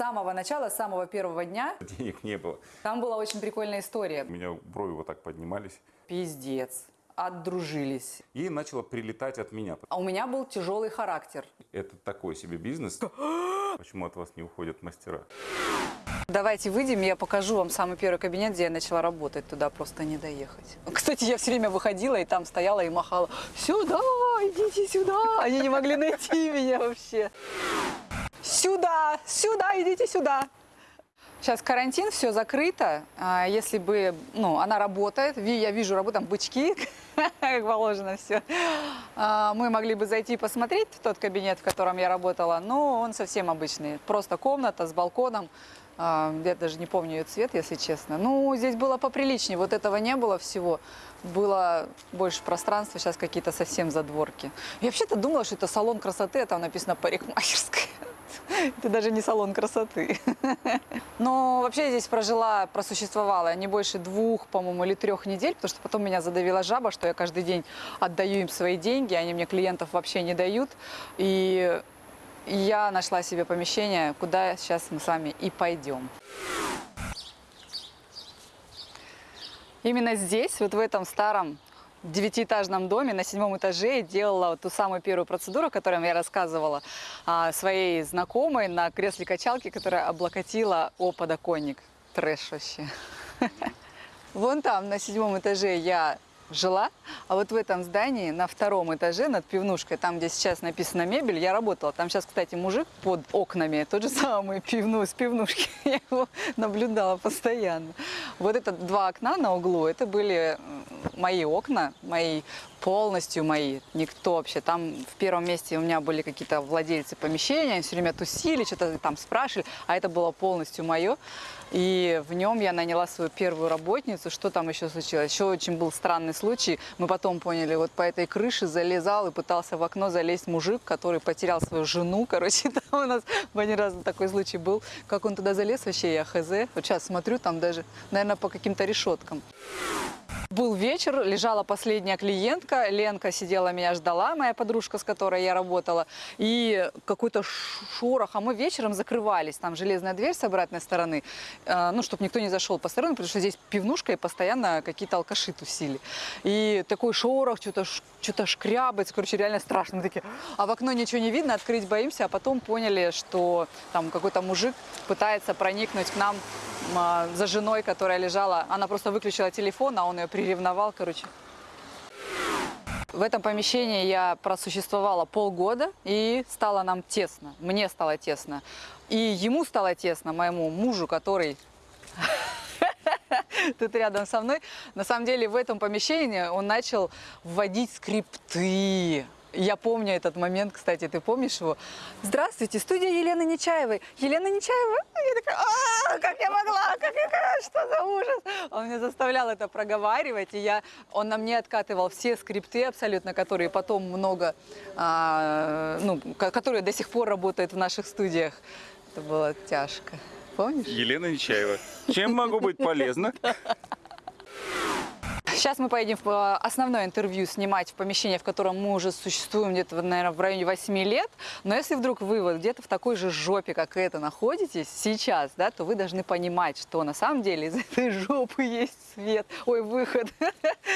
самого начала, с самого первого дня. Денег не было. Там была очень прикольная история. У меня брови вот так поднимались. Пиздец. Отдружились. И начало прилетать от меня. А у меня был тяжелый характер. Это такой себе бизнес. Почему от вас не уходят мастера? Давайте выйдем, я покажу вам самый первый кабинет, где я начала работать. Туда просто не доехать. Кстати, я все время выходила и там стояла и махала. Сюда, идите сюда. Они не могли найти меня вообще. Сюда, сюда, идите сюда. Сейчас карантин, все закрыто. А Если бы, ну, она работает, я вижу, работают там бычки, как положено все. Мы могли бы зайти и посмотреть в тот кабинет, в котором я работала, но он совсем обычный. Просто комната с балконом. А, Я даже не помню ее цвет, если честно. Ну, здесь было поприличнее, вот этого не было всего. Было больше пространства, сейчас какие-то совсем задворки. Я вообще-то думала, что это салон красоты, а там написано парикмахерская. Это даже не салон красоты. Но вообще здесь прожила, просуществовала не больше двух, по-моему, или трех недель, потому что потом меня задавила жаба, что я каждый день отдаю им свои деньги, они мне клиентов вообще не дают. И я нашла себе помещение, куда сейчас мы с вами и пойдем. Именно здесь, вот в этом старом девятиэтажном доме на седьмом этаже я делала ту самую первую процедуру, о которой я рассказывала а, своей знакомой на кресле качалки, которая облокотила о подоконник. Трэш вообще. Вон там, на седьмом этаже, я жила, а вот в этом здании, на втором этаже, над пивнушкой, там, где сейчас написано мебель, я работала. Там сейчас, кстати, мужик под окнами, тот же самый пивну, с пивнушки, я его наблюдала постоянно. Вот это два окна на углу, это были мои окна, мои полностью мои, никто вообще. Там в первом месте у меня были какие-то владельцы помещения, они все время тусили, что-то там спрашивали, а это было полностью мое. И в нем я наняла свою первую работницу. Что там еще случилось? Еще очень был странный случай. Мы потом поняли, вот по этой крыше залезал и пытался в окно залезть мужик, который потерял свою жену. Короче, там у нас один раз такой случай был. Как он туда залез, вообще я хз. Вот сейчас смотрю, там даже, наверное, по каким-то решеткам. Был вечер, лежала последняя клиентка, Ленка сидела, меня ждала, моя подружка, с которой я работала, и какой-то шорох, а мы вечером закрывались, там железная дверь с обратной стороны, э, ну, чтобы никто не зашел посторонний, потому что здесь пивнушка, и постоянно какие-то алкаши тусили. И такой шорох, что-то ш- что-то шкрябается, короче, реально страшно. Мы такие, а в окно ничего не видно, открыть боимся, а потом поняли, что там какой-то мужик пытается проникнуть к нам за женой, которая лежала. Она просто выключила телефон, а он ее приревновал, короче. В этом помещении я просуществовала полгода, и стало нам тесно. Мне стало тесно. И ему стало тесно, моему мужу, который тут рядом со мной. На самом деле в этом помещении он начал вводить скрипты. Я помню этот момент, кстати, ты помнишь его? Здравствуйте, студия Елены Нечаевой. Елена Нечаева? Я такая, «А, как я могла, как я, что за ужас? Он меня заставлял это проговаривать, и я, он на мне откатывал все скрипты абсолютно, которые потом много, а, ну, ко- которые до сих пор работают в наших студиях. Это было тяжко. Помнишь? Елена Нечаева. Чем могу быть полезна? Сейчас мы поедем в э, основное интервью снимать в помещении, в котором мы уже существуем где-то, наверное, в районе 8 лет. Но если вдруг вы вот где-то в такой же жопе, как это, находитесь сейчас, да, то вы должны понимать, что на самом деле из этой жопы есть свет, ой, выход.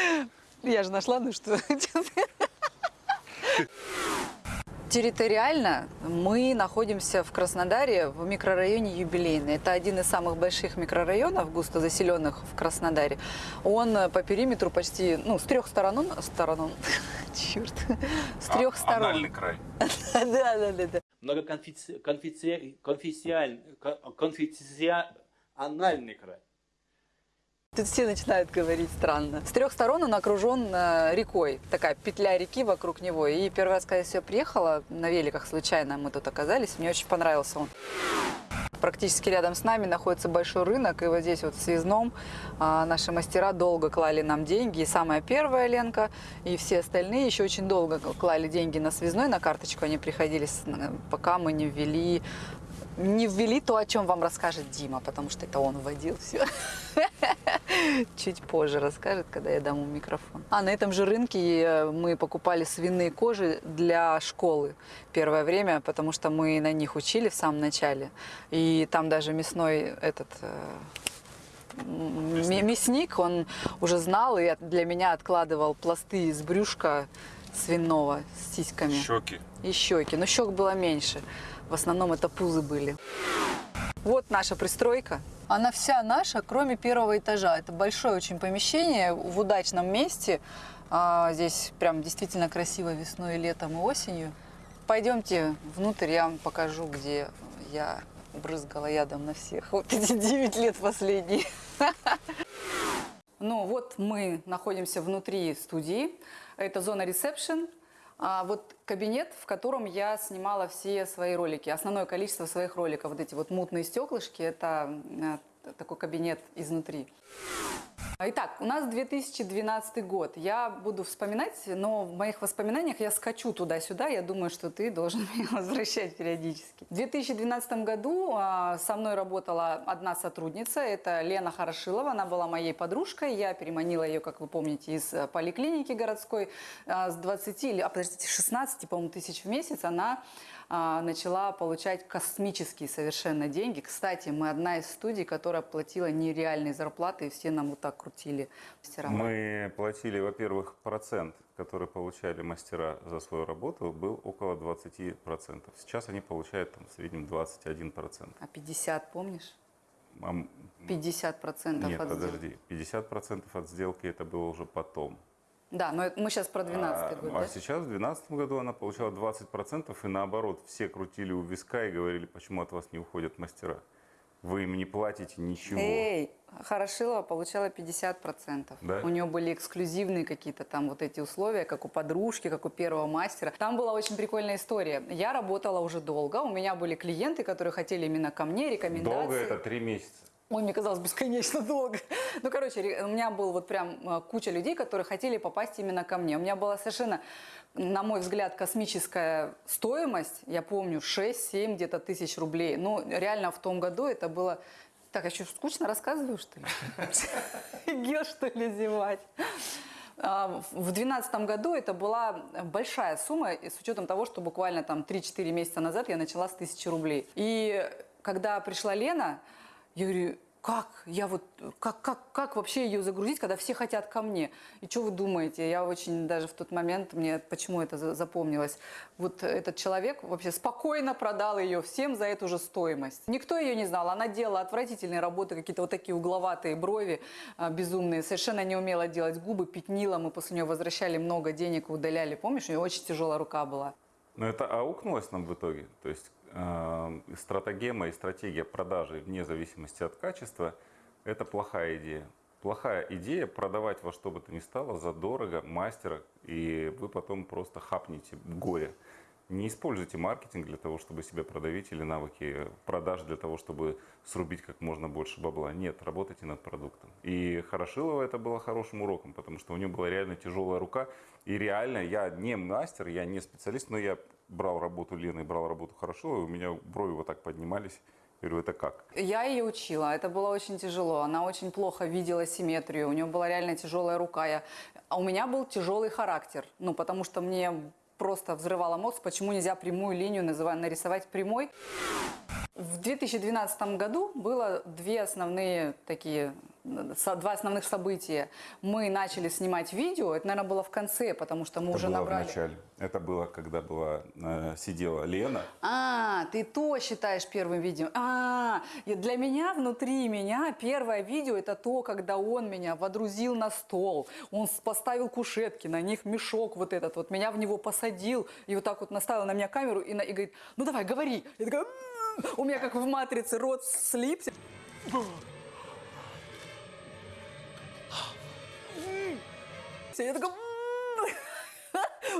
Я же нашла, ну что. Территориально мы находимся в Краснодаре в микрорайоне Юбилейный. Это один из самых больших микрорайонов, густо заселенных в Краснодаре. Он э, по периметру почти, ну, с трех сторон, сторон, черт, с трех сторон. Анальный край. Да, да, да, да. многоконфессиональный край. Тут все начинают говорить странно. С трех сторон он окружен э, рекой, такая петля реки вокруг него. И первый раз, когда я сюда приехала, на великах случайно мы тут оказались, мне очень понравился он. Практически рядом с нами находится большой рынок, и вот здесь вот в Связном а, наши мастера долго клали нам деньги. И самая первая Ленка, и все остальные еще очень долго клали деньги на Связной, на карточку они приходили, с- пока мы не ввели не ввели то, о чем вам расскажет Дима, потому что это он вводил все. Чуть позже расскажет, когда я дам ему микрофон. А на этом же рынке э, мы покупали свиные кожи для школы первое время, потому что мы на них учили в самом начале. И там даже мясной этот э, Мясник. он уже знал и для меня откладывал пласты из брюшка свиного с сиськами Щеки. и щеки. Но щек было меньше. В основном это пузы были. Вот наша пристройка. Она вся наша, кроме первого этажа. Это большое очень помещение в удачном месте. А, здесь прям действительно красиво весной, летом и осенью. Пойдемте внутрь, я вам покажу, где я брызгала ядом на всех. Вот эти 9 лет последние. Ну вот мы находимся внутри студии. Это зона ресепшн. А вот кабинет, в котором я снимала все свои ролики, основное количество своих роликов. Вот эти вот мутные стеклышки, это э, такой кабинет изнутри. Итак, у нас 2012 год. Я буду вспоминать, но в моих воспоминаниях я скачу туда-сюда. Я думаю, что ты должен меня возвращать периодически. В 2012 году а, со мной работала одна сотрудница. Это Лена Хорошилова. Она была моей подружкой. Я переманила ее, как вы помните, из э, поликлиники городской. А, С 20 или, а, подождите, 16, по-моему, тысяч в месяц она а, начала получать космические совершенно деньги. Кстати, мы одна из студий, которая платила нереальные зарплаты, и все нам вот так крутили мастера. Мы платили, во-первых, процент, который получали мастера за свою работу, был около 20%. Сейчас они получают там, в среднем 21%. А 50, помнишь? А м- 50 процентов Нет, от сделки. подожди. 50% от сделки это было уже потом. Да, но мы сейчас про 12 а, год, а да? сейчас, в 2012 году, она получала 20%, и наоборот, все крутили у виска и говорили, почему от вас не уходят мастера. Вы им не платите ничего. Эй, Хорошилова получала 50 процентов. Да? У нее были эксклюзивные какие-то там вот эти условия, как у подружки, как у первого мастера. Там была очень прикольная история. Я работала уже долго, у меня были клиенты, которые хотели именно ко мне рекомендации. Долго это три месяца. Ой, мне казалось бесконечно долго. Ну, короче, у меня был вот прям э, куча людей, которые хотели попасть именно ко мне. У меня была совершенно, на мой взгляд, космическая стоимость. Я помню, 6-7 где-то тысяч рублей. Ну, реально в том году это было... Так, я что, скучно рассказываю, что ли? Гел, что ли, зевать? А, В 2012 году это была большая сумма, с учетом того, что буквально там 3-4 месяца назад я начала с 1000 рублей. И когда пришла Лена, я говорю, как? Я вот, как, как, как вообще ее загрузить, когда все хотят ко мне? И что вы думаете? Я очень даже в тот момент, мне почему это за- запомнилось, вот этот человек вообще спокойно продал ее всем за эту же стоимость. Никто ее не знал. Она делала отвратительные работы, какие-то вот такие угловатые брови а, безумные. Совершенно не умела делать губы, пятнила. Мы после нее возвращали много денег, удаляли. Помнишь, у нее очень тяжелая рука была. Но это аукнулось нам в итоге. То есть э, стратегема и стратегия продажи вне зависимости от качества – это плохая идея. Плохая идея продавать во что бы то ни стало задорого мастера, и вы потом просто хапнете горе. Не используйте маркетинг для того, чтобы себя продавить, или навыки продаж для того, чтобы срубить как можно больше бабла. Нет, работайте над продуктом. И Хорошилова это было хорошим уроком, потому что у нее была реально тяжелая рука. И реально, я не мастер, я не специалист, но я брал работу Лены, брал работу Хорошиловой, у меня брови вот так поднимались. Я говорю, это как? Я ее учила, это было очень тяжело. Она очень плохо видела симметрию, у нее была реально тяжелая рука. Я... А у меня был тяжелый характер, ну, потому что мне просто взрывало мозг, почему нельзя прямую линию называть, нарисовать прямой. В 2012 году было две основные такие, два основных события. Мы начали снимать видео, это, наверное, было в конце, потому что мы Это уже было набрали... в начале. Это было, когда была, э, сидела Лена. А, ты то считаешь первым видео. А, для меня, внутри меня, первое видео это то, когда он меня водрузил на стол. Он поставил кушетки, на них мешок вот этот, вот меня в него посадил и вот так вот наставил на меня камеру и, на- и говорит, ну давай, говори. Я такая, «М-м-м». у меня как в матрице рот слипся. Я такая, «М-м-м».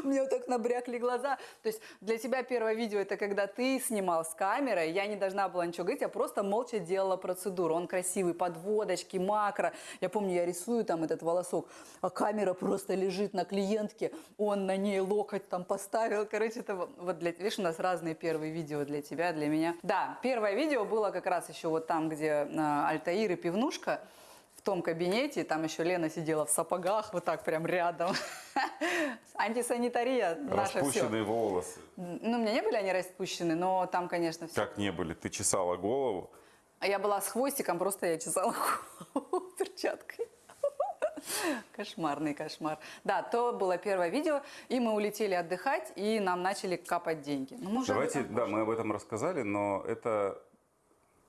у меня вот так набрякли глаза. То есть для тебя первое видео это когда ты снимал с камерой, я не должна была ничего говорить, я просто молча делала процедуру. Он красивый, подводочки, макро. Я помню, я рисую там этот волосок, а камера просто лежит на клиентке, он на ней локоть там поставил. Короче, это вот для... Видишь, у нас разные первые видео для тебя, для меня. Да, первое видео было как раз еще вот там, где а, Альтаир и Пивнушка. Том кабинете, там еще Лена сидела в сапогах, вот так прям рядом. Антисанитария наша все. Распущенные волосы. Ну, у меня не были они распущены, но там, конечно, все. Как не были? Ты чесала голову. А я была с хвостиком, просто я чесала голову перчаткой. Кошмарный кошмар. Да, то было первое видео, и мы улетели отдыхать, и нам начали капать деньги. Ну, Давайте, да, мы об этом рассказали, но это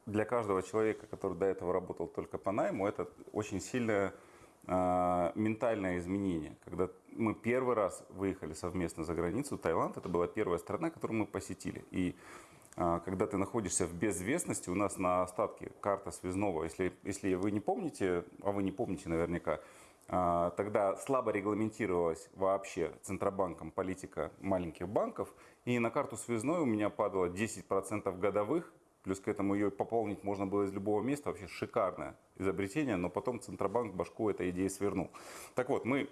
для каждого человека, который до этого работал только по найму, это очень сильное э, ментальное изменение. Когда мы первый раз выехали совместно за границу, Таиланд, это была первая страна, которую мы посетили. И э, когда ты находишься в безвестности, у нас на остатке карта связного, если, если вы не помните, а вы не помните наверняка, а, Тогда слабо регламентировалась вообще Центробанком политика маленьких банков. И на карту связной у меня падало 10% годовых. Плюс к этому ее пополнить можно было из любого места. Вообще шикарное изобретение. Но потом Центробанк башку этой идеи свернул. Так вот, мы,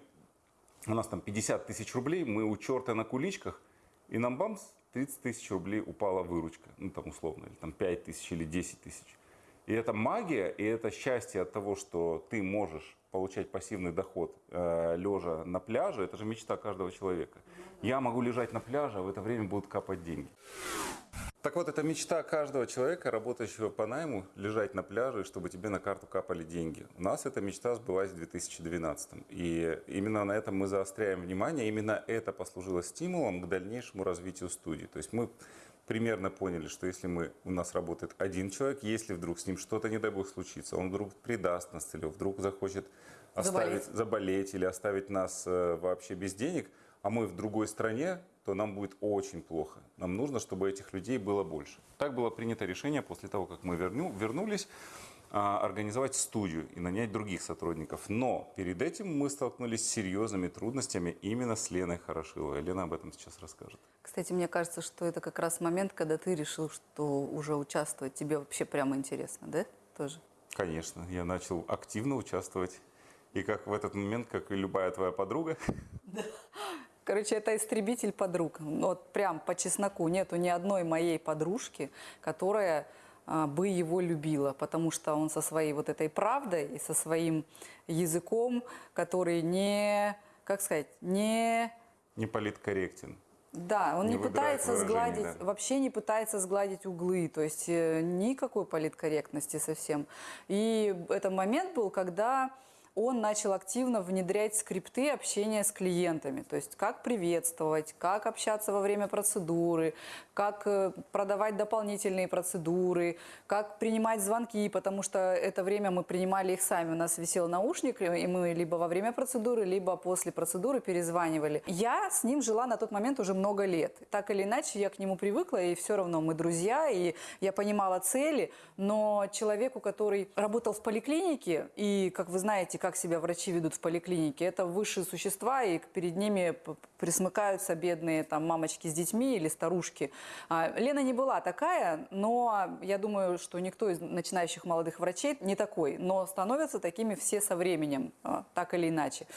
у нас там 50 тысяч рублей. Мы у черта на куличках. И нам бамс 30 тысяч рублей упала выручка. Ну там условно. Или там 5 тысяч или 10 тысяч. И это магия, и это счастье от того, что ты можешь получать пассивный доход э, лежа на пляже, это же мечта каждого человека. Я могу лежать на пляже, а в это время будут капать деньги. Так вот, это мечта каждого человека, работающего по найму, лежать на пляже, и чтобы тебе на карту капали деньги. У нас эта мечта сбылась в 2012. И именно на этом мы заостряем внимание. Именно это послужило стимулом к дальнейшему развитию студии. То есть мы примерно поняли, что если мы, у нас работает один человек, если вдруг с ним что-то, не дай бог, случится, он вдруг предаст нас или вдруг захочет оставить, Заболеть. заболеть или оставить нас э, вообще без денег, а мы в другой стране, то нам будет очень плохо. Нам нужно, чтобы этих людей было больше. Так было принято решение после того, как мы верню, вернулись, а, организовать студию и нанять других сотрудников. Но перед этим мы столкнулись с серьезными трудностями именно с Леной Хорошиловой. Лена об этом сейчас расскажет. Кстати, мне кажется, что это как раз момент, когда ты решил, что уже участвовать тебе вообще прямо интересно, да? Тоже. Конечно, я начал активно участвовать. И как в этот момент, как и любая твоя подруга, Короче, это истребитель подруг. Вот прям по чесноку нету ни одной моей подружки, которая а, бы его любила, потому что он со своей вот этой правдой и со своим языком, который не, как сказать, не не политкорректен. Да, он Не не, пытается сгладить, да. вообще не пытается сгладить углы, то есть э, никакой политкорректности совсем. И это момент был, когда он начал активно внедрять скрипты общения с клиентами, то есть как приветствовать, как общаться во время процедуры, как э, продавать дополнительные процедуры, как принимать звонки, потому что это время мы принимали их сами, у нас висел наушник, и мы либо во время процедуры, либо после процедуры перезванивали. Я с ним жила на тот момент уже много лет. Так или иначе, я к нему привыкла, и все равно мы друзья, и я понимала цели, но человеку, который работал в поликлинике, и, как вы знаете, как себя врачи ведут в поликлинике, это высшие существа, и перед ними присмыкаются бедные там мамочки с детьми или старушки. А, Лена не была такая, но я думаю, что никто из начинающих молодых врачей не такой, но становятся такими все со временем, а, так или иначе.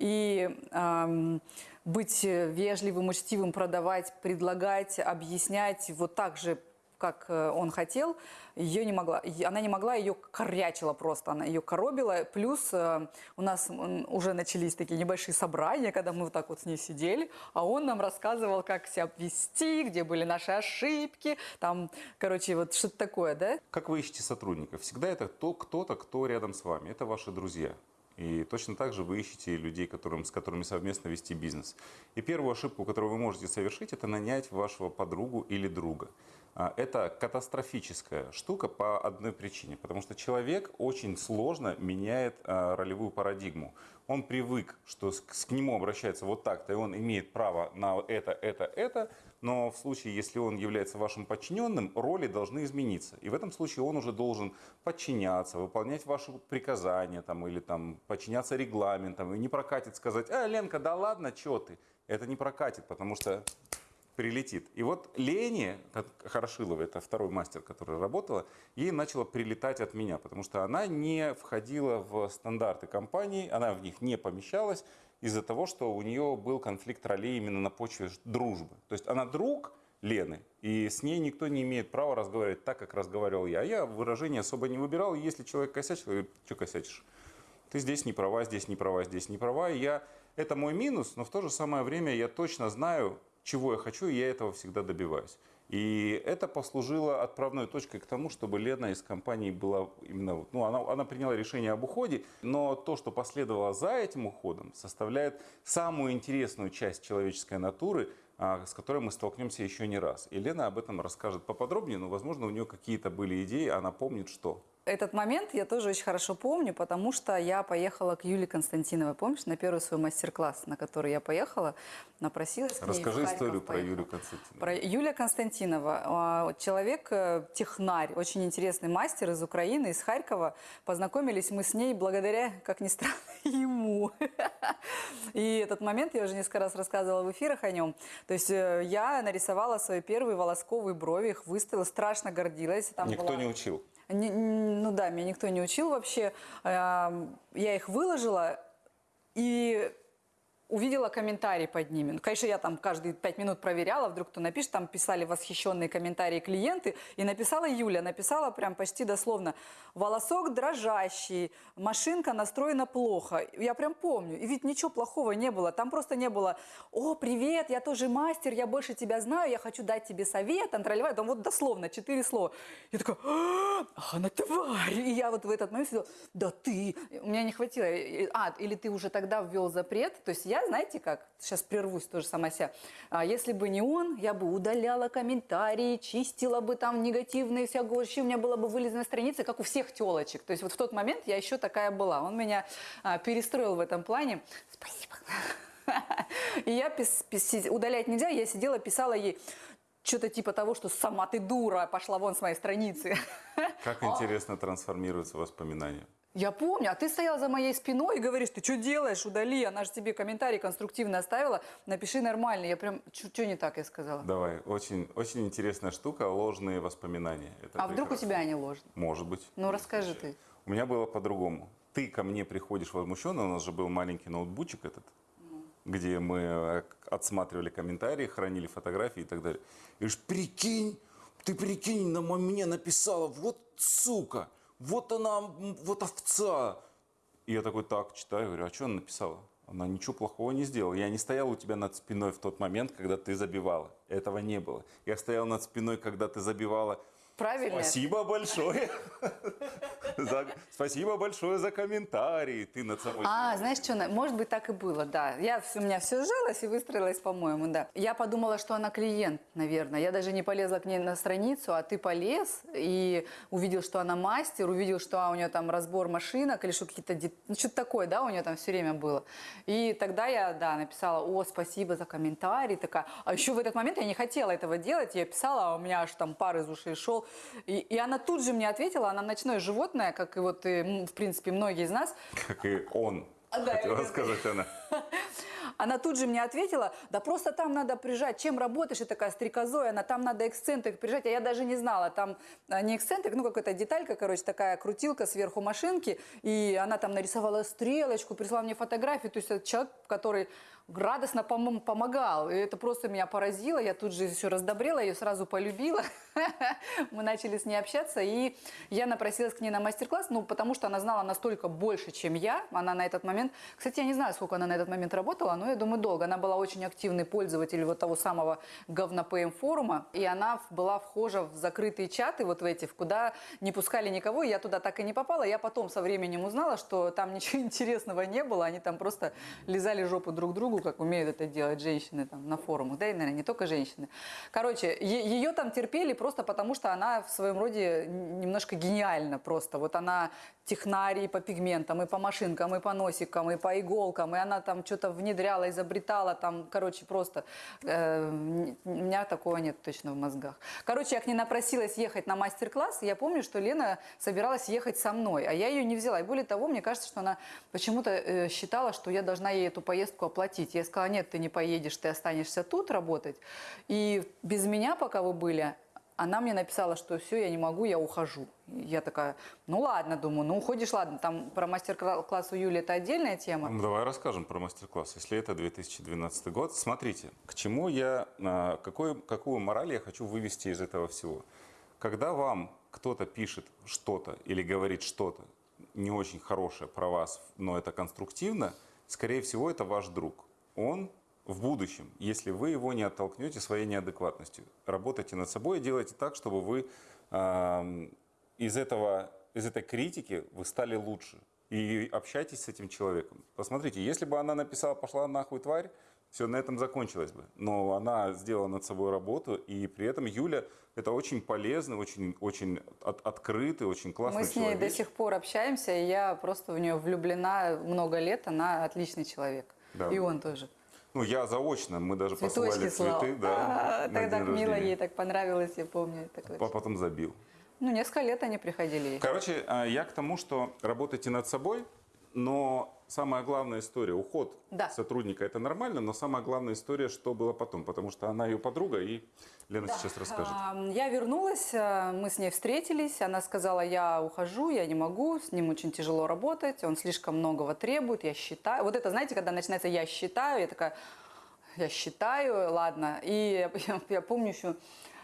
И ам, быть вежливым, учтивым, продавать, предлагать, объяснять вот так же, как э, он хотел, ее не могла, она не могла, ее корячила просто, она ее коробила. Плюс э, у нас уже начались такие небольшие собрания, когда мы вот так вот с ней сидели, а он нам рассказывал, как себя вести, где были наши ошибки, там, короче, вот что-то такое, да? Как вы ищете сотрудников? Всегда это то, кто-то, кто рядом с вами. Это ваши друзья. И точно так же вы ищете людей, которым, с которыми совместно вести бизнес. И первую ошибку, которую вы можете совершить, это нанять вашего подругу или друга. А, Это катастрофическая штука по одной причине. Потому что человек очень сложно меняет а, ролевую парадигму. Он привык, что к нему обращается вот так-то, и он имеет право на это, это, это. Но в случае, если он является вашим подчиненным, роли должны измениться. И в этом случае он уже должен подчиняться, выполнять ваши приказания там, или там, подчиняться регламентам. И не прокатит сказать, а, Ленка, да ладно, что ты? Это не прокатит, потому что прилетит. И вот Лене Хорошилова, это второй мастер, который работала, ей начало прилетать от меня, потому что она не входила в стандарты компании, она в них не помещалась из-за того, что у нее был конфликт ролей именно на почве дружбы. То есть она друг Лены, и с ней никто не имеет права разговаривать так, как разговаривал я. А я выражение особо не выбирал, и если человек косячил, я говорю, что косячишь? ты здесь не права, здесь не права, здесь не права. И я, это мой минус, но в то же самое время я точно знаю, чего я хочу, и я этого всегда добиваюсь. И это послужило отправной точкой к тому, чтобы Лена из компании была именно, ну, она, она приняла решение об уходе, но то, что последовало за этим уходом, составляет самую интересную часть человеческой натуры, а, с которой мы столкнемся еще не раз. И Лена об этом расскажет поподробнее, но, возможно, у нее какие-то были идеи, она помнит, что. Этот момент я тоже очень хорошо помню, потому что я поехала к Юле Константиновой, помнишь, на первый свой мастер-класс, на который я поехала, напросилась Расскажи историю про поехала. Юлию Константиновну. Про Юлия Константинова. а, Человек, э, технарь, очень интересный мастер из Украины, из Харькова. Познакомились мы с ней благодаря, как ни странно, ему. И этот момент я уже несколько раз рассказывала в эфирах о нем. То есть э, я нарисовала свои первые волосковые брови, их выставила, страшно гордилась. Там Никто была- не учил. Не- ну да, меня никто не учил вообще. Я их выложила и увидела комментарии под ними. Ну, Конечно, я там каждые пять минут проверяла, вдруг кто напишет, там писали восхищенные комментарии клиенты, и написала Юля, написала прям почти дословно, волосок дрожащий, машинка настроена плохо. Я прям помню, и ведь ничего плохого не было, там просто не было, о, привет, я тоже мастер, я больше тебя знаю, я хочу дать тебе совет, там, тролливай». там вот дословно четыре слова. Я такая, «А, она тварь! И я вот в этот момент сидела, да ты! У меня не хватило. И- А, или ты уже тогда ввел запрет. То есть я, знаете как, сейчас прервусь тоже сама себя. А если бы не он, я бы удаляла комментарии, чистила бы там негативные всякие вообще, у меня была бы вылезанная страница, как у всех телочек. То есть вот в тот момент я еще такая была. Он меня а, перестроил в этом плане. Спасибо. И я пис- пис- удалять нельзя, я сидела, писала ей что-то типа того, что сама ты дура, пошла вон с моей страницы. Как интересно трансформируются воспоминания. Я помню, а ты стояла за моей спиной и говоришь, ты что делаешь, удали, она же тебе комментарий конструктивно оставила, напиши нормально. Я прям, что не так я сказала? Давай, очень, очень интересная штука, ложные воспоминания. Это а вдруг у прекрасно. тебя они ложные? Может быть. Ну, расскажи ты. У меня было по-другому. Ты ко мне приходишь возмущенно, у нас же был маленький ноутбучик этот, где мы э, отсматривали комментарии, хранили фотографии и так далее. И говоришь, прикинь, ты прикинь, на мне написала, вот сука, вот она, вот овца. И я такой, так, читаю, говорю, а что она написала? Она ничего плохого не сделала. Я не стоял у тебя над спиной в тот момент, когда ты забивала. Этого не было. Я стоял над спиной, когда ты забивала. Правильно? Спасибо большое. За- Спасибо большое за комментарии. Ты над собой. А, знаешь что, может быть, так и было, да. Я, у меня все сжалось и выстроилось, по-моему, да. Я подумала, что она клиент, наверное. Я даже не полезла к ней на страницу, а ты полез и увидел, что она мастер, увидел, что а, у нее там разбор машинок или что какие-то... Ну, что-то такое, да, у нее там все время было. И тогда я, да, написала, о, спасибо за комментарий, такая. А еще в этот момент я не хотела этого делать, я писала, а у меня аж там пар из ушей шел. И, и она тут же мне ответила, она ночное животное, как и вот, и, в принципе, многие из нас, Как и он. А, да, Хотела я- сказать она. Она тут же мне ответила, да просто там надо прижать. Чем работаешь? И такая стрекозой, она там надо эксцентрик прижать. А я даже не знала, там а, не эксцентрик, ну какая-то деталька, короче, такая крутилка сверху машинки. И она там нарисовала стрелочку, прислала мне фотографию. То есть это человек, который радостно пом- помогал. И это просто меня поразило. Я тут же еще раздобрела, ее сразу полюбила. Мы начали с ней общаться, и я напросилась к ней на мастер-класс, ну, потому что она знала настолько больше, чем я. Она на этот момент... Кстати, я не знаю, сколько она на этот момент работала, но я думаю, долго. Она была очень активный пользователь вот того самого говно-ПМ форума, и она была вхожа в закрытые чаты вот в эти, в куда не пускали никого, и я туда так и не попала. Я потом со временем узнала, что там ничего интересного не было, они там просто лизали жопу друг другу, как умеют это делать женщины там на форумах, да, и, наверное, не только женщины. Короче, ее там терпели просто потому, что она в своем роде немножко гениальна просто. Вот она технарь по пигментам, и по машинкам, и по носикам, и по иголкам, и она там что-то внедряла, изобретала, там, короче, просто э, у меня такого нет точно в мозгах. Короче, я к ней напросилась ехать на мастер-класс, я помню, что Лена собиралась ехать со мной, а я ее не взяла. И более того, мне кажется, что она почему-то э, считала, что я должна ей эту поездку оплатить. Я сказала, нет, ты не поедешь, ты останешься тут работать. И без меня, пока вы были, она мне написала, что все, я не могу, я ухожу. Я такая, ну ладно, думаю, ну уходишь, ладно. Там про мастер-класс у Юли это отдельная тема. Ну, Давай расскажем про мастер-класс. Если это 2012 год, смотрите, к чему я, а, какой, какую мораль я хочу вывести из этого всего. Когда вам кто-то пишет что-то или говорит что-то, не очень хорошее про вас, но это конструктивно, скорее всего, это ваш друг. Он в будущем, если вы его не оттолкнете своей неадекватностью, работайте над собой и делайте так, чтобы вы эм, из, этого, из этой критики вы стали лучше. И общайтесь с этим человеком. Посмотрите, если бы она написала «пошла нахуй, тварь», все на этом закончилось бы. Но она сделала над собой работу, и при этом Юля это очень полезный, очень, очень от, открытый, очень классный Мы с ней человек. до сих пор общаемся, и я просто в нее влюблена много лет. Она отличный человек. Да. И он тоже. Ну, я заочно, мы даже Цветочки посылали слал. цветы, да, А, Тогда день мило ей так понравилось, я помню. такое. А потом забил. Ну, несколько лет они приходили. Короче, а, я к тому, что работайте над собой, но самая главная история, уход Да. сотрудника, это нормально, но самая главная история, что было потом, потому что она ее подруга, и Лена сейчас расскажет. Я вернулась, а, мы с ней встретились, она сказала, я ухожу, я не могу, с ним очень тяжело работать, он слишком многого требует, я считаю. Вот это, знаете, когда начинается «я считаю», я такая, я считаю, ладно. И я, я помню еще,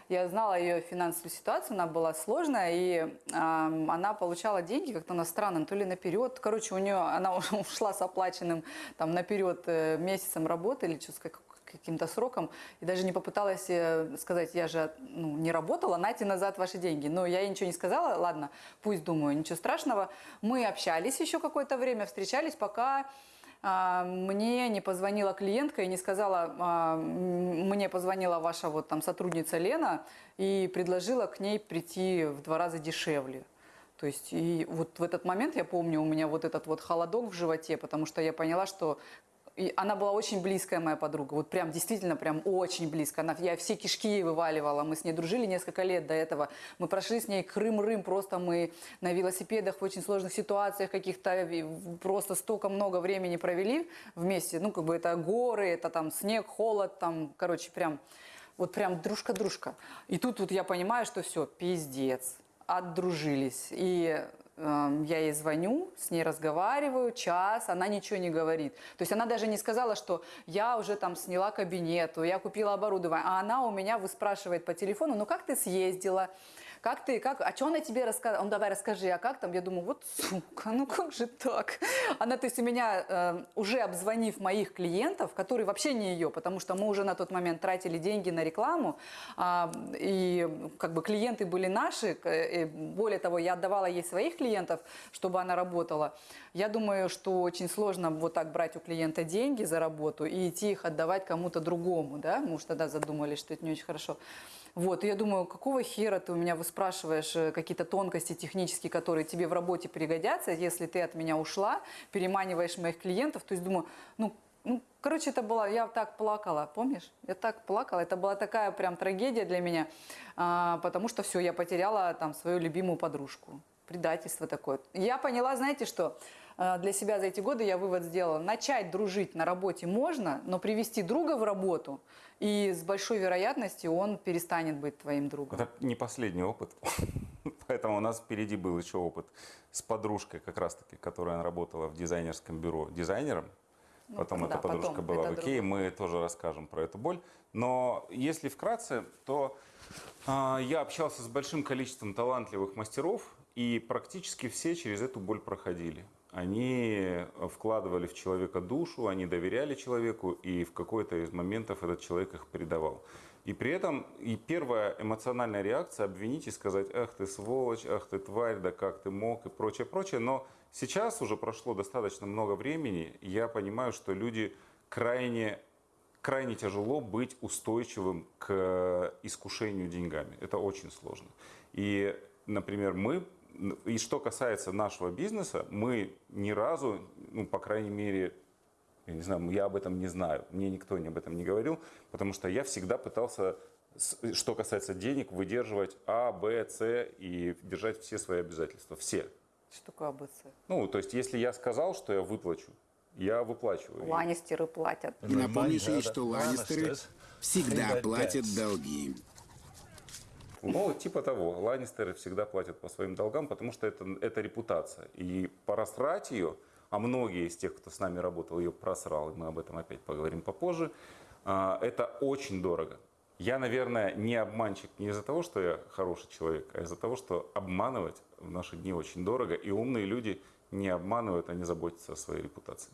я знала ее финансовую ситуацию, она была сложная, и ам, она получала деньги как-то на странно, то ли наперед. Короче, у нее она ушла с оплаченным там наперед э, месяцем работы или что, с как- каким-то сроком, и даже не попыталась э, сказать, я же ну, не работала, нате назад ваши деньги. Но я ей ничего не сказала, ладно, пусть думаю, ничего страшного. Мы общались еще какое-то время, встречались, пока мне не позвонила клиентка и не сказала, а, мне позвонила ваша вот там сотрудница Лена и предложила к ней прийти в два раза дешевле. То есть и вот в этот момент я помню у меня вот этот вот холодок в животе, потому что я поняла, что и она была очень близкая моя подруга, вот прям действительно прям очень близко. Она, я все кишки ей вываливала, мы с ней дружили несколько лет до этого. Мы прошли с ней Крым-Рым, просто мы на велосипедах в очень сложных ситуациях каких-то, просто столько много времени провели вместе. Ну, как бы это горы, это там снег, холод, там, короче, прям, вот прям дружка-дружка. И тут вот я понимаю, что все, пиздец, отдружились. И я ей звоню, с ней разговариваю, час, она ничего не говорит. То есть она даже не сказала, что я уже там сняла кабинет, я купила оборудование, а она у меня выспрашивает по телефону, ну как ты съездила, как ты, как, а что она тебе рассказала? Он, давай расскажи, а как там? Я думаю, вот сука, ну как же так? Она, то есть у меня, э, уже обзвонив моих клиентов, которые вообще не ее, потому что мы уже на тот момент тратили деньги на рекламу, а, и как бы клиенты были наши, и более того, я отдавала ей своих клиентов, чтобы она работала. Я думаю, что очень сложно вот так брать у клиента деньги за работу и идти их отдавать кому-то другому, да? Мы уж тогда задумались, что это не очень хорошо. Вот, и я думаю, какого хера ты у меня выспрашиваешь э, какие-то тонкости технические, которые тебе в работе пригодятся, если ты от меня ушла, переманиваешь моих клиентов. То есть думаю, ну, ну, короче, это было, я так плакала, помнишь? Я так плакала, это была такая прям трагедия для меня, а, потому что все, я потеряла там свою любимую подружку. Предательство такое. Я поняла, знаете что, А, для себя за эти годы я вывод сделала. Начать дружить на работе можно, но привести друга в работу, и с большой вероятностью он перестанет быть твоим другом. Это не последний опыт. Поэтому у нас впереди был еще опыт с подружкой, как раз-таки, которая работала в дизайнерском бюро дизайнером. Ну, Потом да, эта подружка потом, была в Икее, мы тоже расскажем про эту боль. Но если вкратце, то а, я общался с большим количеством талантливых мастеров, и практически все через эту боль проходили. Они вкладывали в человека душу, они доверяли человеку, и в какой-то из моментов этот человек их предавал. И при этом и первая эмоциональная реакция обвинить и сказать, ах ты сволочь, ах ты тварь, да как ты мог и прочее, прочее. Но сейчас уже прошло достаточно много времени, я понимаю, что люди крайне крайне тяжело быть устойчивым к искушению деньгами. Это очень сложно. И, например, мы, и что касается нашего бизнеса, мы ни разу, ну, по крайней мере, я не знаю, я об этом не знаю, мне никто об этом не говорил, потому что я всегда пытался, с- что касается денег, выдерживать А, Б, С и держать все свои обязательства, все. Что такое АБЦ? Ну, то есть, если я сказал, что я выплачу, я выплачиваю. Ланнистеры платят. И напомнишь ей, что Ланнистеры всегда платят долги. Ну, типа того. Ланнистеры всегда платят по своим долгам, потому что это, это репутация. И просрать ее, а многие из тех, кто с нами работал, ее просрал, и мы об этом опять поговорим попозже, а, это очень дорого. Я, наверное, не обманщик не из-за того, что я хороший человек, а из-за того, что обманывать в наши дни очень дорого, и умные люди не обманывают, они заботятся о своей репутации.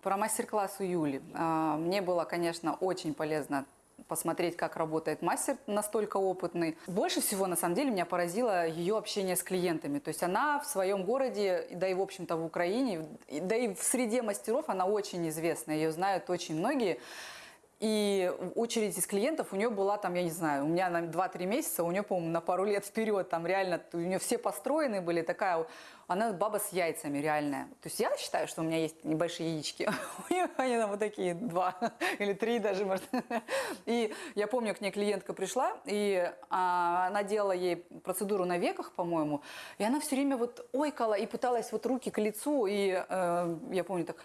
Про мастер-класс у Юли. А, Мне было, конечно, очень полезно посмотреть, как работает мастер настолько опытный. Больше всего, на самом деле, меня поразило ее общение с клиентами. То есть она в своем городе, да и, в общем-то, в Украине, да и в среде мастеров она очень известна. Ее знают очень многие. И очередь из клиентов у нее была там, я не знаю, у меня на 2-3 месяца, у нее, по-моему, на пару лет вперед, там реально, у нее все построены были, такая, она баба с яйцами реальная. То есть я считаю, что у меня есть небольшие яички, у нее они там вот такие, два или три даже, может. И я помню, к ней клиентка пришла, и а, она делала ей процедуру на веках, по-моему, и она все время вот ойкала и пыталась вот руки к лицу, и э, я помню так,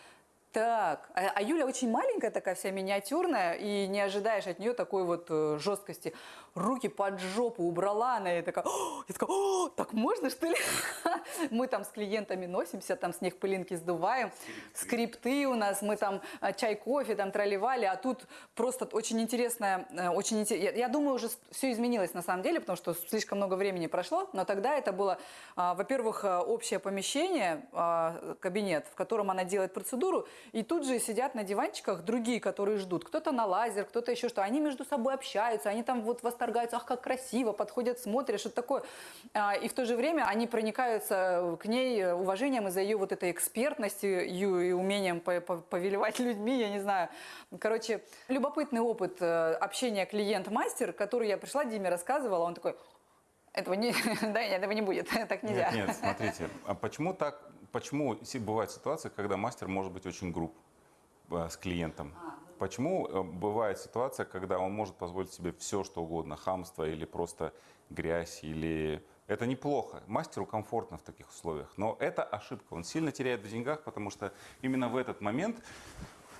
так, а, а Юля очень маленькая такая, вся миниатюрная, и не ожидаешь от нее такой вот э, жесткости. Руки под жопу убрала она, и такая, «О!» я такая, «О, так можно что ли? Мы там с клиентами носимся, там с них пылинки сдуваем, скрипты у нас, мы там э, чай, кофе там тролливали, а тут просто очень интересная, э, очень инте- я, думаю, уже все изменилось на самом деле, потому что слишком много времени прошло, но тогда это было, а, во-первых, э, общее помещение, а, кабинет, в котором она делает процедуру, и тут же сидят на диванчиках другие, которые ждут. Кто-то на лазер, кто-то еще что. Они между собой общаются, они там вот восторгаются, ах, как красиво, подходят, смотрят, что такое. А, И в то же время они проникаются к ней уважением из-за ее вот этой экспертности и умением по- по- повелевать людьми, я не знаю. Короче, любопытный опыт э, общения клиент-мастер, который я пришла, Диме рассказывала, он такой, этого не, да, этого не будет, так нельзя. Нет, нет, смотрите, а почему так, почему бывают ситуации, когда мастер может быть очень груб э, с клиентом? Почему э, бывает ситуация, когда он может позволить себе все, что угодно, хамство или просто грязь, или... Это неплохо. Мастеру комфортно в таких условиях. Но это ошибка. Он сильно теряет в деньгах, потому что именно в этот момент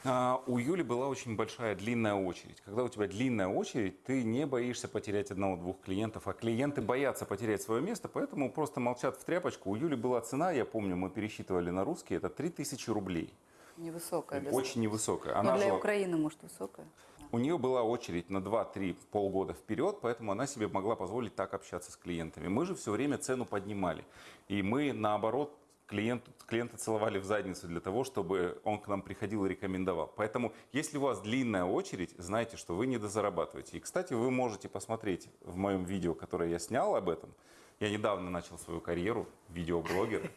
а, у Юли была очень большая длинная очередь. Когда у тебя длинная очередь, ты не боишься потерять одного-двух клиентов, а клиенты боятся потерять свое место, поэтому просто молчат в тряпочку. У Юли была цена, я помню, мы пересчитывали на русский, это 3000 рублей. Невысокая. Очень невысокая. Но Она для жила- Украины, может, высокая. У нее была очередь на 2-3 полгода вперед, поэтому она себе могла позволить так общаться с клиентами. Мы же все время цену поднимали. И мы, наоборот, клиенту, клиента целовали в задницу для того, чтобы он к нам приходил и рекомендовал. Поэтому, если у вас длинная очередь, знайте, что вы не дозарабатываете. И, кстати, вы можете посмотреть в моем видео, которое я снял об этом. Я недавно начал свою карьеру, видеоблогер.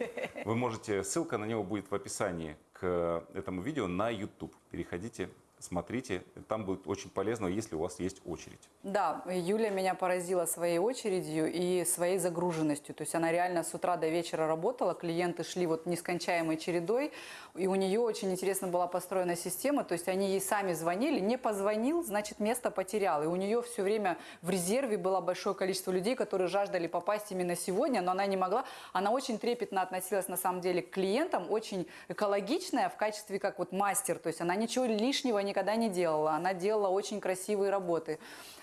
Вы можете, ссылка на него будет в описании к этому видео на YouTube. Переходите, смотрите, там будет очень полезно, если у вас есть очередь. Да, Юля меня поразила своей очередью и своей загруженностью. То есть она реально с утра до вечера работала, клиенты шли вот нескончаемой чередой, и у нее очень интересно была построена система, то есть они ей сами звонили, не позвонил, значит место потерял. И у нее все время в резерве было большое количество людей, которые жаждали попасть именно сегодня, но она не могла. Она очень трепетно относилась на самом деле к клиентам, очень экологичная в качестве как вот мастер, то есть она ничего лишнего никогда не делала, она делала очень красивые работы.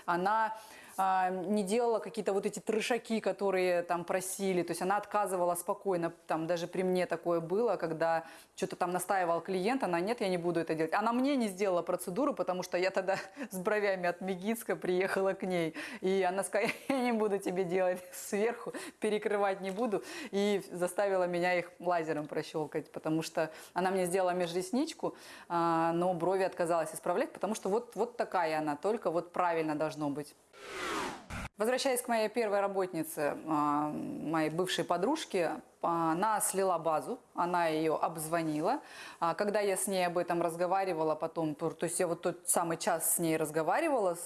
Она а, не делала какие-то вот эти трешаки, которые там просили, то есть она отказывала спокойно, там даже при мне такое было, когда что-то там настаивал клиент, она нет, я не буду это делать. Она мне не сделала процедуру, потому что я тогда с бровями от Мегицка приехала к ней, и она сказала, я не буду тебе делать сверху, перекрывать не буду, и заставила меня их лазером прощелкать, потому что она мне сделала межресничку, а, но брови отказалась исправлять, потому что вот, вот такая она, только вот правильно должно быть. Возвращаясь к моей первой работнице, а, моей бывшей подружке, а, она слила базу, она ее обзвонила. А, Когда я с ней об этом разговаривала потом, то есть я вот тот самый час с ней разговаривала,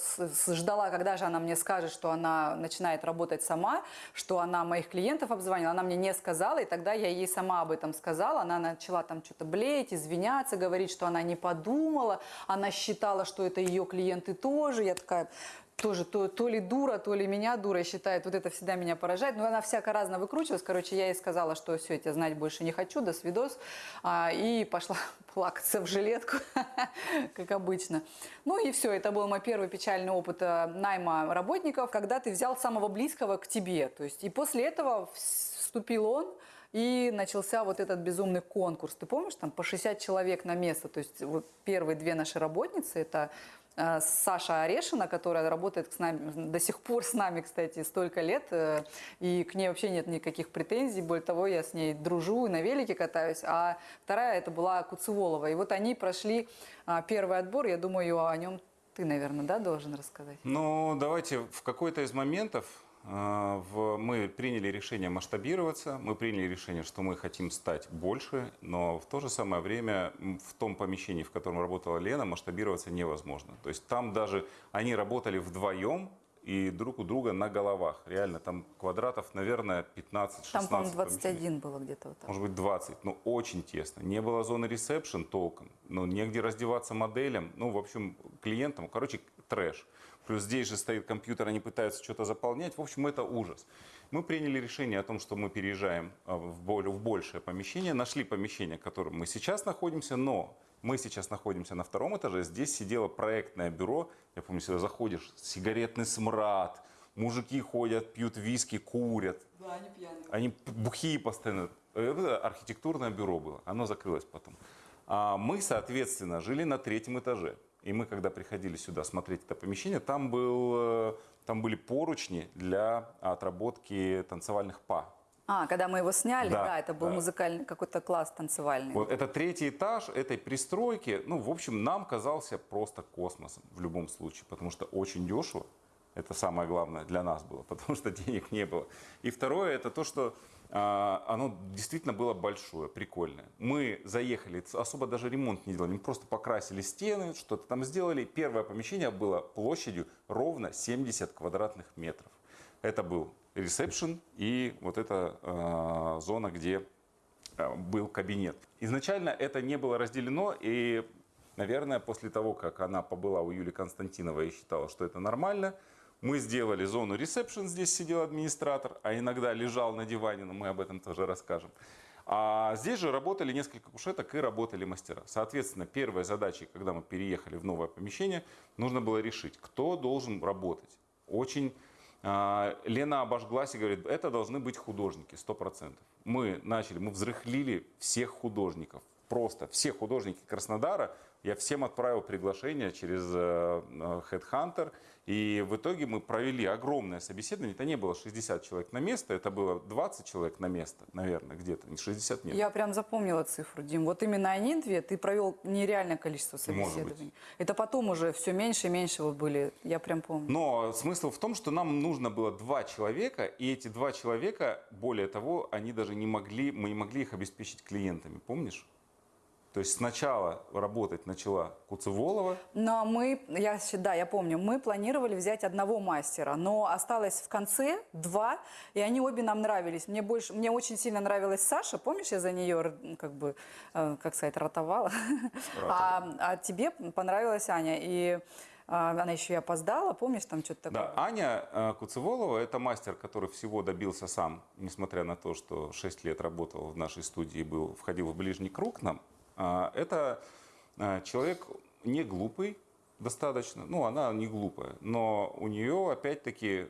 ждала, когда же она мне скажет, что она начинает работать сама, что она моих клиентов обзвонила. Она мне не сказала, и тогда я ей сама об этом сказала. Она начала там что-то блеять, извиняться, говорить, что она не подумала, она считала, что это ее клиенты тоже. Я такая, тоже то, то ли дура, то ли меня дура считает. Вот это всегда меня поражает. Но она всяко разно выкручивалась. Короче, я ей сказала, что все, я тебя знать больше не хочу, до свидос. А, и пошла плакаться в жилетку, как обычно. Ну и все, это был мой первый печальный опыт э, найма работников, когда ты взял самого близкого к тебе. То есть, и после этого вступил он, и начался вот этот безумный конкурс. Ты помнишь, там по 60 человек на место. То есть вот первые две наши работницы, это Саша Орешина, которая работает с нами, до сих пор с нами, кстати, столько лет, э, и к ней вообще нет никаких претензий. Более того, я с ней дружу и на велике катаюсь. А вторая это была Куцеволова. И вот они прошли а, первый отбор. Я думаю, о нем ты, наверное, да, должен рассказать. Ну, давайте в какой-то из моментов э, мы приняли решение масштабироваться, мы приняли решение, что мы хотим стать больше, но в то же самое время в том помещении, в котором работала Лена, масштабироваться невозможно. То есть там даже они работали вдвоем и друг у друга на головах. Реально, там квадратов, наверное, 15-16. Там, по-моему, помещений. 21 было где-то вот так. Может быть, 20, но очень тесно. Не было зоны ресепшн толком, ну, негде раздеваться моделям, ну, в общем, клиентам. Короче, трэш. Плюс здесь же стоит компьютер, они пытаются что-то заполнять. В общем, это ужас. Мы приняли решение о том, что мы переезжаем а, в более- в большее помещение. Нашли помещение, в котором мы сейчас находимся, но мы сейчас находимся на втором этаже. Здесь сидело проектное бюро. Я помню, сюда заходишь, сигаретный смрад, мужики ходят, пьют виски, курят. Да, они пьяные. Они бухие постоянно. Это архитектурное бюро было. Оно закрылось потом. А мы, соответственно, жили на третьем этаже. И мы, когда приходили сюда смотреть это помещение, там, был, э, там были поручни для отработки танцевальных па. А, когда мы его сняли, Да, да, это был да. музыкальный какой-то класс танцевальный. Вот это третий этаж этой пристройки, ну, в общем, нам казался просто космосом в любом случае, потому что очень дешево. Это самое главное для нас было, потому что денег не было. И второе, это то, что а, оно действительно было большое, прикольное. Мы заехали, особо даже ремонт не делали, мы просто покрасили стены, что-то там сделали. Первое помещение было площадью ровно 70 квадратных метров. Это был ресепшн и вот эта а, зона, где а, был кабинет. Изначально это не было разделено, и, наверное, после того, как она побыла у Юлии Константиновой и считала, что это нормально, мы сделали зону ресепшн, здесь сидел администратор, а иногда лежал на диване, но мы об этом тоже расскажем. А здесь же работали несколько кушеток и работали мастера. Соответственно, первой задачей, когда мы переехали в новое помещение, нужно было решить, кто должен работать. Очень а, Лена обожглась и говорит, это должны быть художники, 100%. Мы начали, мы взрыхлили всех художников. Просто все художники Краснодара. Я всем отправил приглашение через э, э, Headhunter. И в итоге мы провели огромное собеседование. Это не было 60 человек на место, это было 20 человек на место, наверное, где-то. Не 60 нет. Я прям запомнила цифру, Дим. Вот именно они две ты провел нереальное количество собеседований. Это потом уже все меньше и меньше вот были. Я прям помню. Но смысл в том, что нам нужно было два человека, и эти два человека, более того, они даже не могли, мы не могли их обеспечить клиентами, помнишь? То есть сначала работать начала Куцеволова, Но мы, я, да, я помню, мы планировали взять одного мастера, но осталось в конце два, и они обе нам нравились. Мне больше, мне очень сильно нравилась Саша, помнишь, я за нее, ну, как бы, э, как сказать, ротовала, а, а тебе понравилась Аня, и а, она еще и опоздала, помнишь, там что-то такое? Да, Аня э, Куцеволова – это мастер, который всего добился сам, несмотря на то, что 6 лет работал в нашей студии был, входил в ближний круг нам. А, Это э, человек не глупый достаточно, ну, она не глупая, но у нее, опять-таки,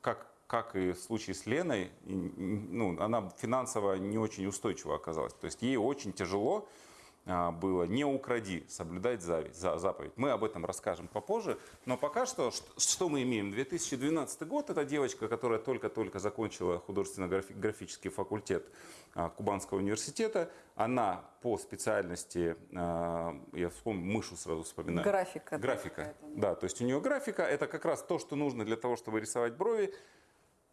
как, как и в случае с Леной, ну, она финансово не очень устойчива оказалась. То есть ей очень тяжело а, было «не укради», соблюдать заповедь. Мы об этом расскажем попозже. Но пока что, что мы имеем? 2012 год. Это девочка, которая только-только закончила художественно-графический факультет а, Кубанского университета. Она по специальности, а, я вспомню, мышу сразу вспоминаю. Графика. Графика, какая-то. да, то есть у нее графика, это как раз то, что нужно для того, чтобы рисовать брови.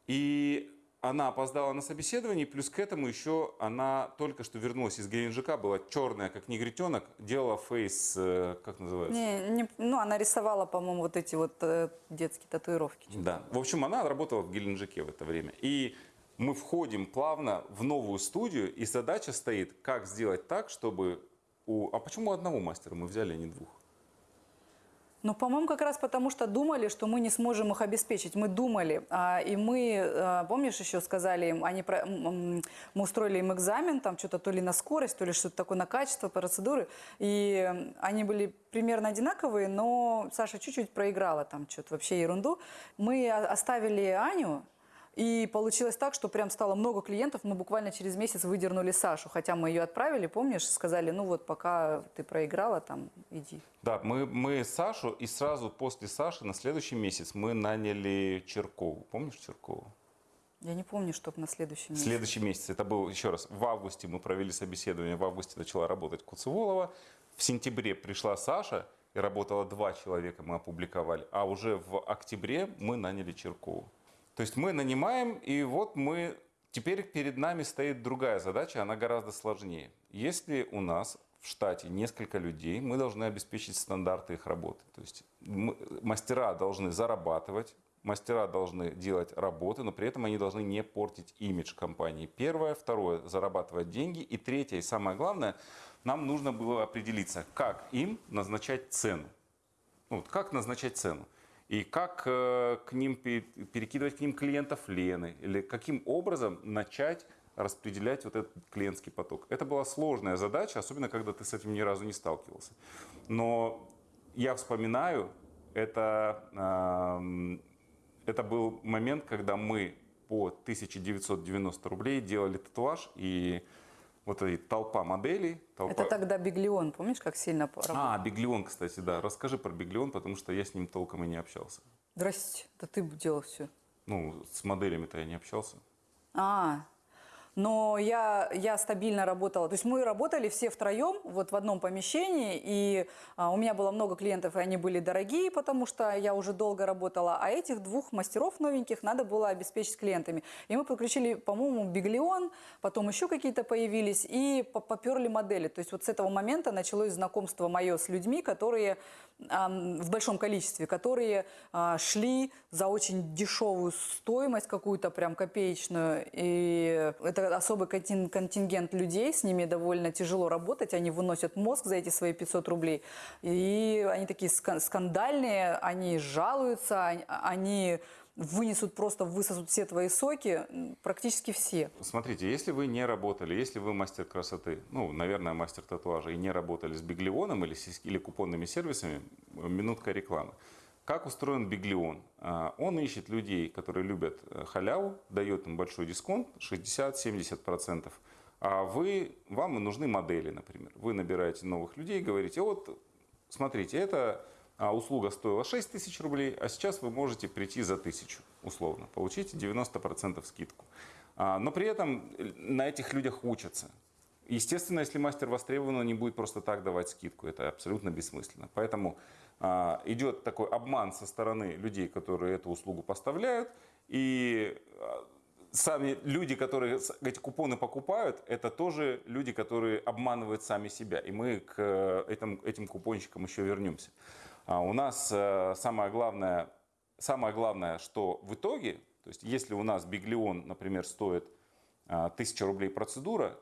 И она опоздала на собеседование, плюс к этому еще она только что вернулась из Геленджика, была черная, как негритенок, делала фейс, э, как называется? Не, не- ну, она рисовала, по-моему, вот эти вот э, детские татуировки. Да. В общем, она работала в Геленджике в это время. И мы входим плавно в новую студию, и задача стоит, как сделать так, чтобы у... А почему одного мастера мы взяли, а не двух? Ну, по-моему, как раз потому, что думали, что мы не сможем их обеспечить. Мы думали, а, и мы, а, помнишь, еще сказали им, они, про- мы устроили им экзамен, там что-то то ли на скорость, то ли что-то такое на качество, процедуры, и они были примерно одинаковые, но Саша чуть-чуть проиграла там что-то, вообще ерунду. Мы оставили Аню, И получилось так, что прям стало много клиентов. Мы буквально через месяц выдернули Сашу. Хотя мы ее отправили, помнишь, сказали, ну вот пока ты проиграла, там иди. Да, мы, мы Сашу, и сразу после Саши на следующий месяц мы наняли Черкову. Помнишь Черкову? Я не помню, чтобы на следующий месяц. Следующий месяц, это был, еще раз, в августе мы провели собеседование, в августе начала работать Куцеволова, в сентябре пришла Саша, и работало два человека, мы опубликовали, а уже в октябре мы наняли Черкову. То есть мы нанимаем, и вот мы, теперь перед нами стоит другая задача, она гораздо сложнее. Если у нас в штате несколько людей, мы должны обеспечить стандарты их работы. То есть мы- мастера должны зарабатывать, мастера должны делать работы, но при этом они должны не портить имидж компании. Первое. Второе. Зарабатывать деньги. И третье, и самое главное, нам нужно было определиться, как им назначать цену. Ну, вот как назначать цену? И как э, к ним пе- перекидывать к ним клиентов Лены? Или каким образом начать распределять вот этот клиентский поток? Это была сложная задача, особенно когда ты с этим ни разу не сталкивался. Но я вспоминаю, это, это был момент, когда мы по 1990 рублей делали татуаж, и вот эта толпа моделей. Толпа... Это тогда Биглион, помнишь, как сильно поработал? А, Биглион, кстати, да. Расскажи про Биглион, потому что я с ним толком и не общался. Здрасте, да ты бы делал все. Ну, с моделями-то я не общался. А, но я, я стабильно работала. То есть мы работали все втроем вот в одном помещении, и а, у меня было много клиентов, и они были дорогие, потому что я уже долго работала, а этих двух мастеров новеньких надо было обеспечить клиентами. И мы подключили, по-моему, Биглион, потом еще какие-то появились, и по- поперли модели. То есть вот с этого момента началось знакомство мое с людьми, которые в большом количестве, которые а, шли за очень дешевую стоимость какую-то прям копеечную. И это особый контин- контингент людей, с ними довольно тяжело работать, они выносят мозг за эти свои 500 рублей. И они такие ска- скандальные, они жалуются, они вынесут просто, высосут все твои соки, практически все. Смотрите, если вы не работали, если вы мастер красоты, ну, наверное, мастер татуажа, и не работали с Биглионом или, или купонными сервисами, минутка рекламы. Как устроен Биглион? А, Он ищет людей, которые любят э, халяву, дает им большой дисконт, 60-70%. А вы, вам и нужны модели, например. Вы набираете новых людей, говорите, вот, смотрите, эта а, услуга стоила 6 тысяч рублей, а сейчас вы можете прийти за тысячу, условно, получите 90% скидку. А, Но при этом э, на этих людях учатся. Естественно, если мастер востребован, он не будет просто так давать скидку. Это абсолютно бессмысленно. Поэтому а, идет такой обман со стороны людей, которые эту услугу поставляют. И а, сами люди, которые эти купоны покупают, это тоже люди, которые обманывают сами себя. И мы к э, этим, этим купонщикам еще вернемся. А у нас э, самое главное, самое главное, что в итоге, то есть если у нас Биглион, например, стоит а, 1000 рублей процедура,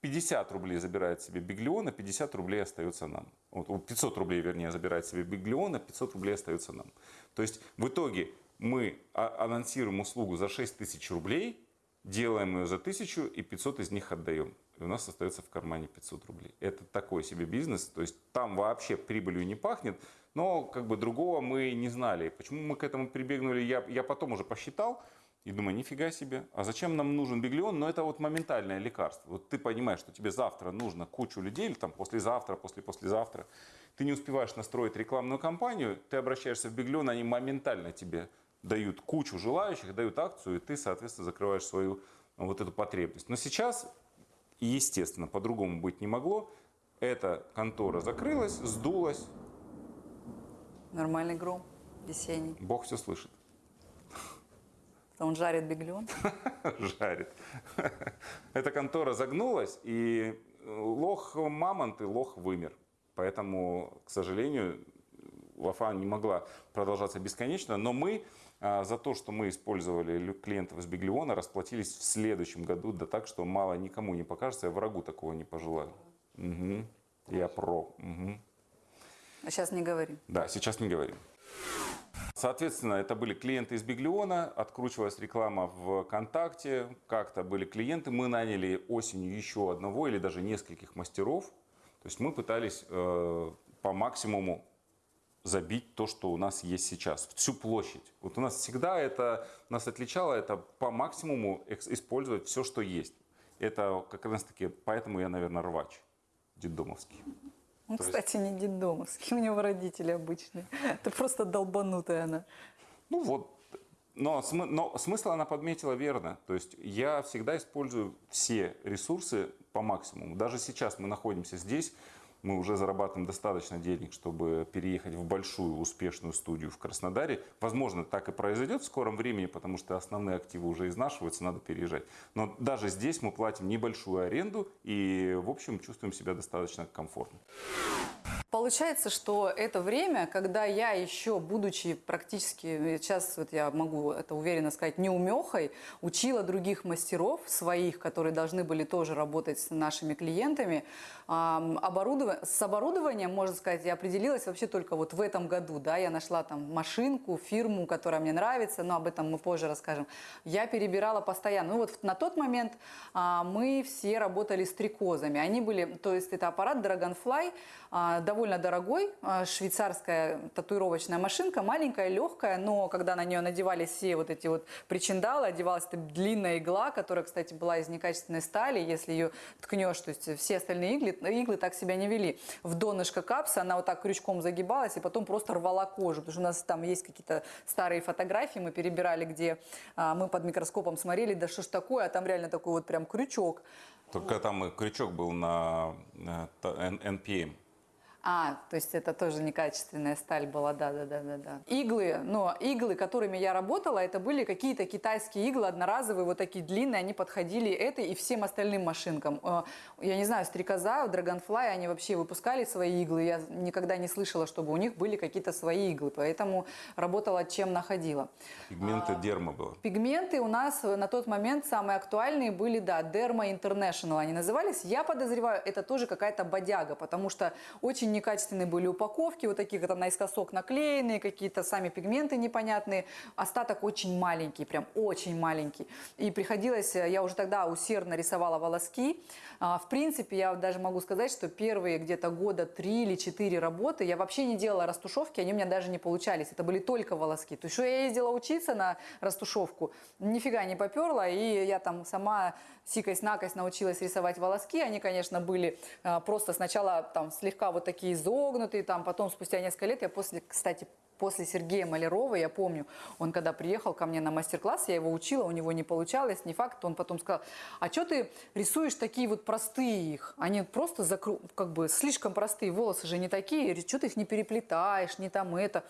50 рублей забирает себе Биглион, а 50 рублей остается нам. Вот, о, 500 рублей, вернее, забирает себе Биглион, а 500 рублей остается нам. То есть в итоге мы а- анонсируем услугу за 6 тысяч рублей, делаем ее за 1000 и 500 из них отдаем. И у нас остается в кармане 500 рублей. Это такой себе бизнес, то есть там вообще прибылью не пахнет, но как бы другого мы не знали. Почему мы к этому прибегнули, я, я потом уже посчитал, и думаю, нифига себе, а зачем нам нужен биглион? Но это вот моментальное лекарство. Вот ты понимаешь, что тебе завтра нужно кучу людей, или там послезавтра, после-послезавтра. Ты не успеваешь настроить рекламную кампанию, ты обращаешься в биглион, они моментально тебе дают кучу желающих, дают акцию, и ты, соответственно, закрываешь свою вот эту потребность. Но сейчас, естественно, по-другому быть не могло. Эта контора закрылась, сдулась, Нормальный гром весенний. Бог все слышит. Он жарит Биглион. жарит. Эта контора загнулась, и лох мамонт и лох вымер. Поэтому, к сожалению, Вафа не могла продолжаться бесконечно, но мы а, за то, что мы использовали клиентов из Биглиона, расплатились в следующем году, да так, что мало никому не покажется, я врагу такого не пожелаю. Мгм. Я про. Мгм. А сейчас не говорим. Да, сейчас не говорим. Соответственно, это были клиенты из Биглиона, откручивалась реклама в ВКонтакте, как-то были клиенты. Мы наняли осенью еще одного или даже нескольких мастеров. То есть мы пытались э, по максимуму забить то, что у нас есть сейчас, всю площадь. Вот у нас всегда это, нас отличало это по максимуму использовать все, что есть. Это как раз таки, поэтому я, наверное, рвач детдомовский. Он, То есть- кстати, не детдомовский, у него родители обычные. Это просто долбанутая она. Ну вот, но, смы- но смысл она подметила верно. То есть я всегда использую все ресурсы по максимуму. Даже сейчас мы находимся здесь, мы уже зарабатываем достаточно денег, чтобы переехать в большую успешную студию в Краснодаре. Возможно, так и произойдет в скором времени, потому что основные активы уже изнашиваются, надо переезжать. Но даже здесь мы платим небольшую аренду и, в общем, чувствуем себя достаточно комфортно. Получается, что это время, когда я еще, будучи практически, сейчас вот я могу это уверенно сказать, неумехой, учила других мастеров своих, которые должны были тоже работать с нашими клиентами. С оборудованием, можно сказать, я определилась вообще только вот в этом году. Да, я нашла там машинку, фирму, которая мне нравится, но об этом мы позже расскажем. Я перебирала постоянно. Ну вот на тот момент а, мы все работали с трикозами. Они были, то есть это аппарат Dragonfly, довольно дорогой, а, швейцарская татуировочная машинка, маленькая, легкая, но когда на нее надевались все вот эти вот причиндалы, одевалась эта длинная игла, которая, кстати, была из некачественной стали, если ее ткнешь, то есть все остальные иглы, иглы так себя не вели. В донышко капса она вот так крючком загибалась и потом просто рвала кожу, потому что у нас там есть какие-то старые фотографии, мы перебирали, где а, мы под микроскопом смотрели, да что ж такое, а там реально такой вот прям крючок. Только там крючок был на, NPM. А, то есть это тоже некачественная сталь была, да, да, да, да, да. Иглы, но иглы, которыми я работала, это были какие-то китайские иглы одноразовые, вот такие длинные, они подходили этой и всем остальным машинкам. Э, Я не знаю, стрекоза, Dragonfly, они вообще выпускали свои иглы, я никогда не слышала, чтобы у них были какие-то свои иглы, поэтому работала чем находила. Пигменты дерма было. Пигменты у нас на тот момент самые актуальные были, да, Derma International они назывались. Я подозреваю, это тоже какая-то бодяга, потому что очень некачественные были упаковки, вот такие это наискосок наклеенные, какие-то сами пигменты непонятные. Остаток очень маленький, прям очень маленький. И приходилось, я уже тогда усердно рисовала волоски. А, В принципе, я даже могу сказать, что первые где-то года три или четыре работы я вообще не делала растушевки, они у меня даже не получались. Это были только волоски. То есть, я ездила учиться на растушевку, нифига не поперла, и я там сама сикость-накость научилась рисовать волоски. Они, конечно, были а, просто сначала там слегка вот такие изогнутые, там потом спустя несколько лет я после, кстати, после Сергея Малярова, я помню, он когда приехал ко мне на мастер-класс, я его учила, у него не получалось, не факт, он потом сказал, а что ты рисуешь такие вот простые их? Они просто закру... как бы слишком простые, волосы же не такие, что ты их не переплетаешь, не там это.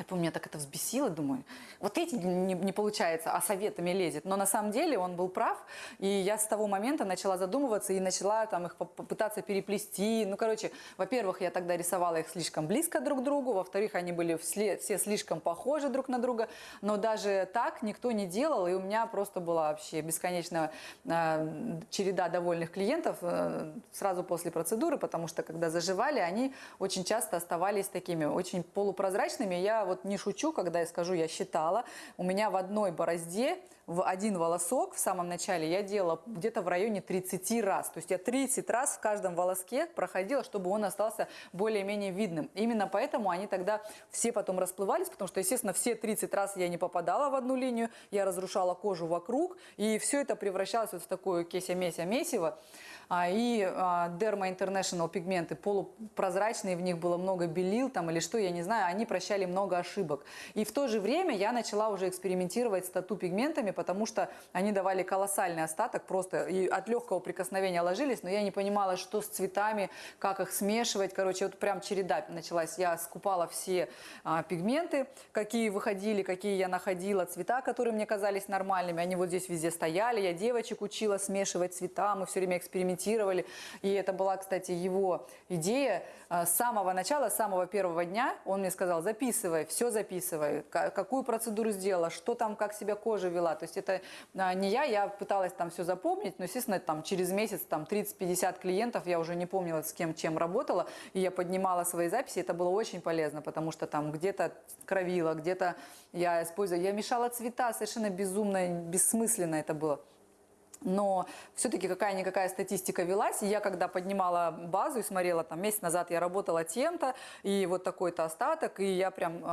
Я помню, меня так это взбесило, думаю, вот эти не, не получается, а советами лезет. Но на самом деле он был прав, и я с того момента начала задумываться и начала там их поп- попытаться переплести. Ну, короче, во-первых, я тогда рисовала их слишком близко друг к другу, во-вторых, они были все слишком похожи друг на друга, но даже так никто не делал, и у меня просто была вообще бесконечная э, череда довольных клиентов э, сразу после процедуры, потому что когда заживали, они очень часто оставались такими очень полупрозрачными. Я вот не шучу, когда я скажу, я считала, у меня в одной борозде в один волосок в самом начале я делала где-то в районе 30 раз. То есть я 30 раз в каждом волоске проходила, чтобы он остался более-менее видным. Именно поэтому они тогда все потом расплывались, потому что, естественно, все 30 раз я не попадала в одну линию, я разрушала кожу вокруг, и все это превращалось вот в такое кеся-меся-месиво. А, И а, Derma International пигменты полупрозрачные, в них было много белил там или что, я не знаю, они прощали много ошибок. И в то же время я начала уже экспериментировать с тату-пигментами, потому что они давали колоссальный остаток, просто и от легкого прикосновения ложились, но я не понимала, что с цветами, как их смешивать. Короче, вот прям череда началась. Я скупала все а, пигменты, какие выходили, какие я находила, цвета, которые мне казались нормальными. Они вот здесь везде стояли. Я девочек учила смешивать цвета, мы все время экспериментировали. И это была, кстати, его идея. А, С самого начала, с самого первого дня он мне сказал, записывай, все записывай, ка- какую процедуру сделала, что там, как себя кожа вела. То есть это а, не я, я пыталась там все запомнить, но, естественно, там через месяц там 30-50 клиентов, я уже не помнила, с кем чем работала, и я поднимала свои записи, это было очень полезно, потому что там где-то кровила, где-то я использовала, я мешала цвета, совершенно безумно, бессмысленно это было. Но все-таки какая-никакая статистика велась. И я когда поднимала базу и смотрела, там месяц назад я работала тем-то, и вот такой-то остаток, и я прям э,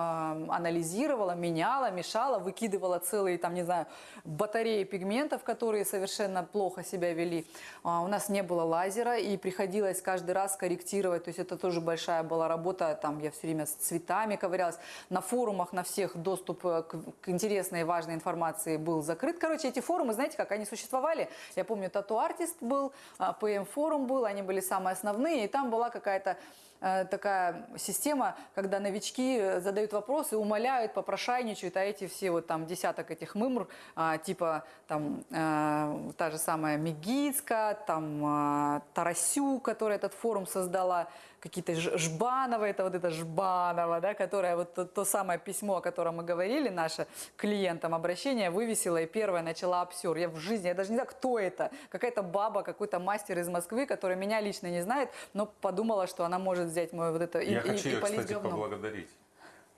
анализировала, меняла, мешала, выкидывала целые, там, не знаю, батареи пигментов, которые совершенно плохо себя вели. А, у нас не было лазера, и приходилось каждый раз корректировать. То есть это тоже большая была работа. Там я все время с цветами ковырялась. На форумах, на всех доступ э, к, к интересной и важной информации был закрыт. Короче, эти форумы, знаете, как они существовали? Я помню, Тату Артист был, ПМ Форум был, они были самые основные, и там была какая-то такая система, когда новички задают вопросы, умоляют, попрошайничают, а эти все вот там десяток этих мымр, а, типа там э, та же самая Мегицка, там э, Тарасю, которая этот форум создала, какие-то Жбанова, это вот это Жбанова, да, которая вот то, то самое письмо, о котором мы говорили, наше клиентам обращение вывесила и первая начала обсер. Я в жизни, я даже не знаю, кто это, какая-то баба, какой-то мастер из Москвы, который меня лично не знает, но подумала, что она может взять мое вот это и, Я и- хочу и ее, полить кстати, говном. поблагодарить.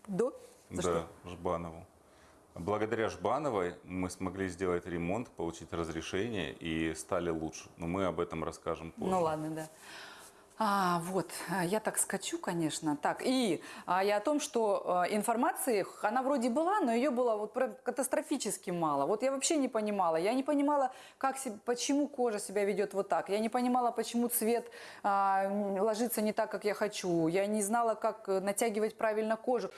Да? За да, что? Жбанову. Благодаря Жбановой мы смогли сделать ремонт, получить разрешение и стали лучше. Но мы об этом расскажем позже. Ну ладно, да. А, вот, а, я так скачу, конечно. Так, и а, я о том, что э, информации, она вроде была, но ее было вот катастрофически мало. Вот я вообще не понимала. Я не понимала, как, се- почему кожа себя ведет вот так. Я не понимала, почему цвет а, ложится не так, как я хочу. Я не знала, как э, натягивать правильно кожу.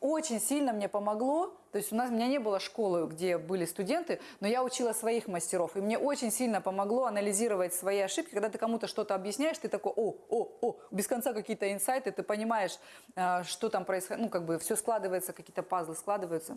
Очень сильно мне помогло. То есть у нас у меня не было школы, где были студенты, но я учила своих мастеров. И мне очень сильно помогло анализировать свои ошибки. Когда ты кому-то что-то объясняешь, ты такой, о, о, о, без конца какие-то инсайты, ты понимаешь, э, что там происходит. Ну, как бы все складывается, какие-то пазлы складываются.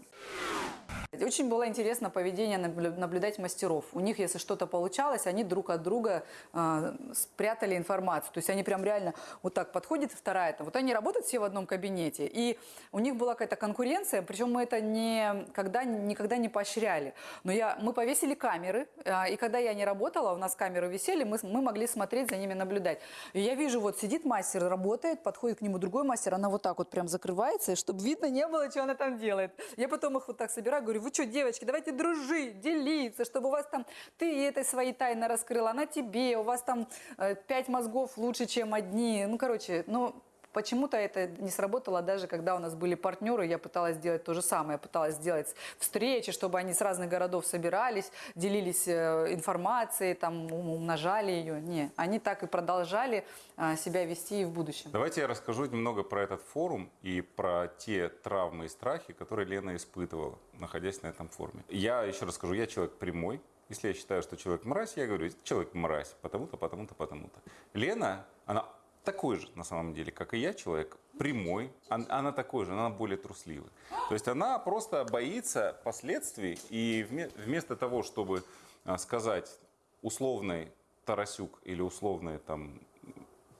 Очень было интересно поведение наблю- наблюдать мастеров. У них, если что-то получалось, они друг от друга э, спрятали информацию. То есть они прям реально вот так подходит вторая это. Вот они работают все в одном кабинете, и у них была какая-то конкуренция, причем мы это не, когда, никогда не поощряли. Но я, мы повесили камеры, э, и когда я не работала, у нас камеры висели, мы, мы могли смотреть за ними, наблюдать. И я вижу, вот сидит мастер, работает, подходит к нему другой мастер, она вот так вот прям закрывается, чтобы видно не было, что она там делает. Я потом их вот так собираю, говорю, вы что, девочки, давайте дружить, делиться, чтобы у вас там, ты этой свои тайны раскрыла, она тебе, у вас там э, пять мозгов лучше, чем одни. Ну, короче, ну, Почему-то это не сработало даже когда у нас были партнеры, я пыталась сделать то же самое, я пыталась сделать встречи, чтобы они с разных городов собирались, делились э, информацией, там ум- умножали ее. Не, они так и продолжали э, себя вести и в будущем. Давайте я расскажу немного про этот форум и про те травмы и страхи, которые Лена испытывала, находясь на этом форуме. Я еще расскажу, я человек прямой. Если я считаю, что человек мразь, я говорю, человек мразь, потому-то, потому-то, потому-то. Лена, она такой же на самом деле, как и я, человек прямой, Ан- она такой же, она более трусливый. То есть она просто боится последствий, и вме- вместо того, чтобы а, сказать условный Тарасюк или условный там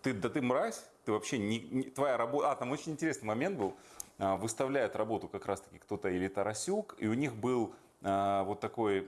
ты, да ты мразь, ты вообще не, не- твоя работа. А, там очень интересный момент был. А, Выставляют работу как раз-таки кто-то или Тарасюк, и у них был а, вот такой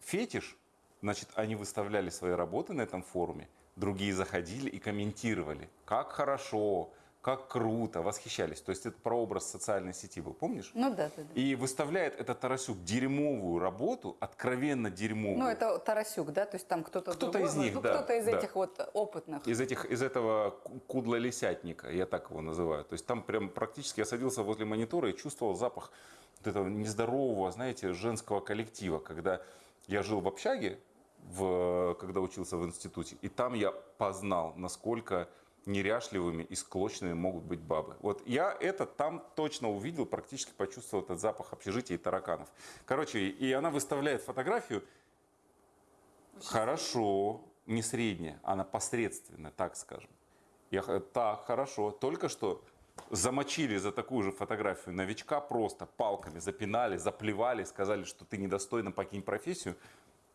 фетиш. Значит, они выставляли свои работы на этом форуме, другие заходили и комментировали, как хорошо, как круто, восхищались. То есть это прообраз социальной сети был, помнишь? Ну да, да, да. И выставляет этот Тарасюк дерьмовую работу, откровенно дерьмовую. Ну, это Тарасюк, да? То есть там кто-то Кто-то из них, ну, да, Кто-то из да. этих вот опытных. из этих из этого ку- кудла-лисятника, я так его называю. То есть там прям практически я садился возле монитора и чувствовал запах вот этого нездорового, знаете, женского коллектива, когда я жил в общаге, в, когда учился в институте, и там я познал, насколько неряшливыми и склочными могут быть бабы. Вот я это там точно увидел, практически почувствовал этот запах общежития и тараканов. Короче, и она выставляет фотографию, Хорошо, не средняя, она посредственная, так скажем. Я, так, хорошо. Только что замочили за такую же фотографию новичка просто палками, запинали, заплевали, сказали, что ты недостойно покинь профессию.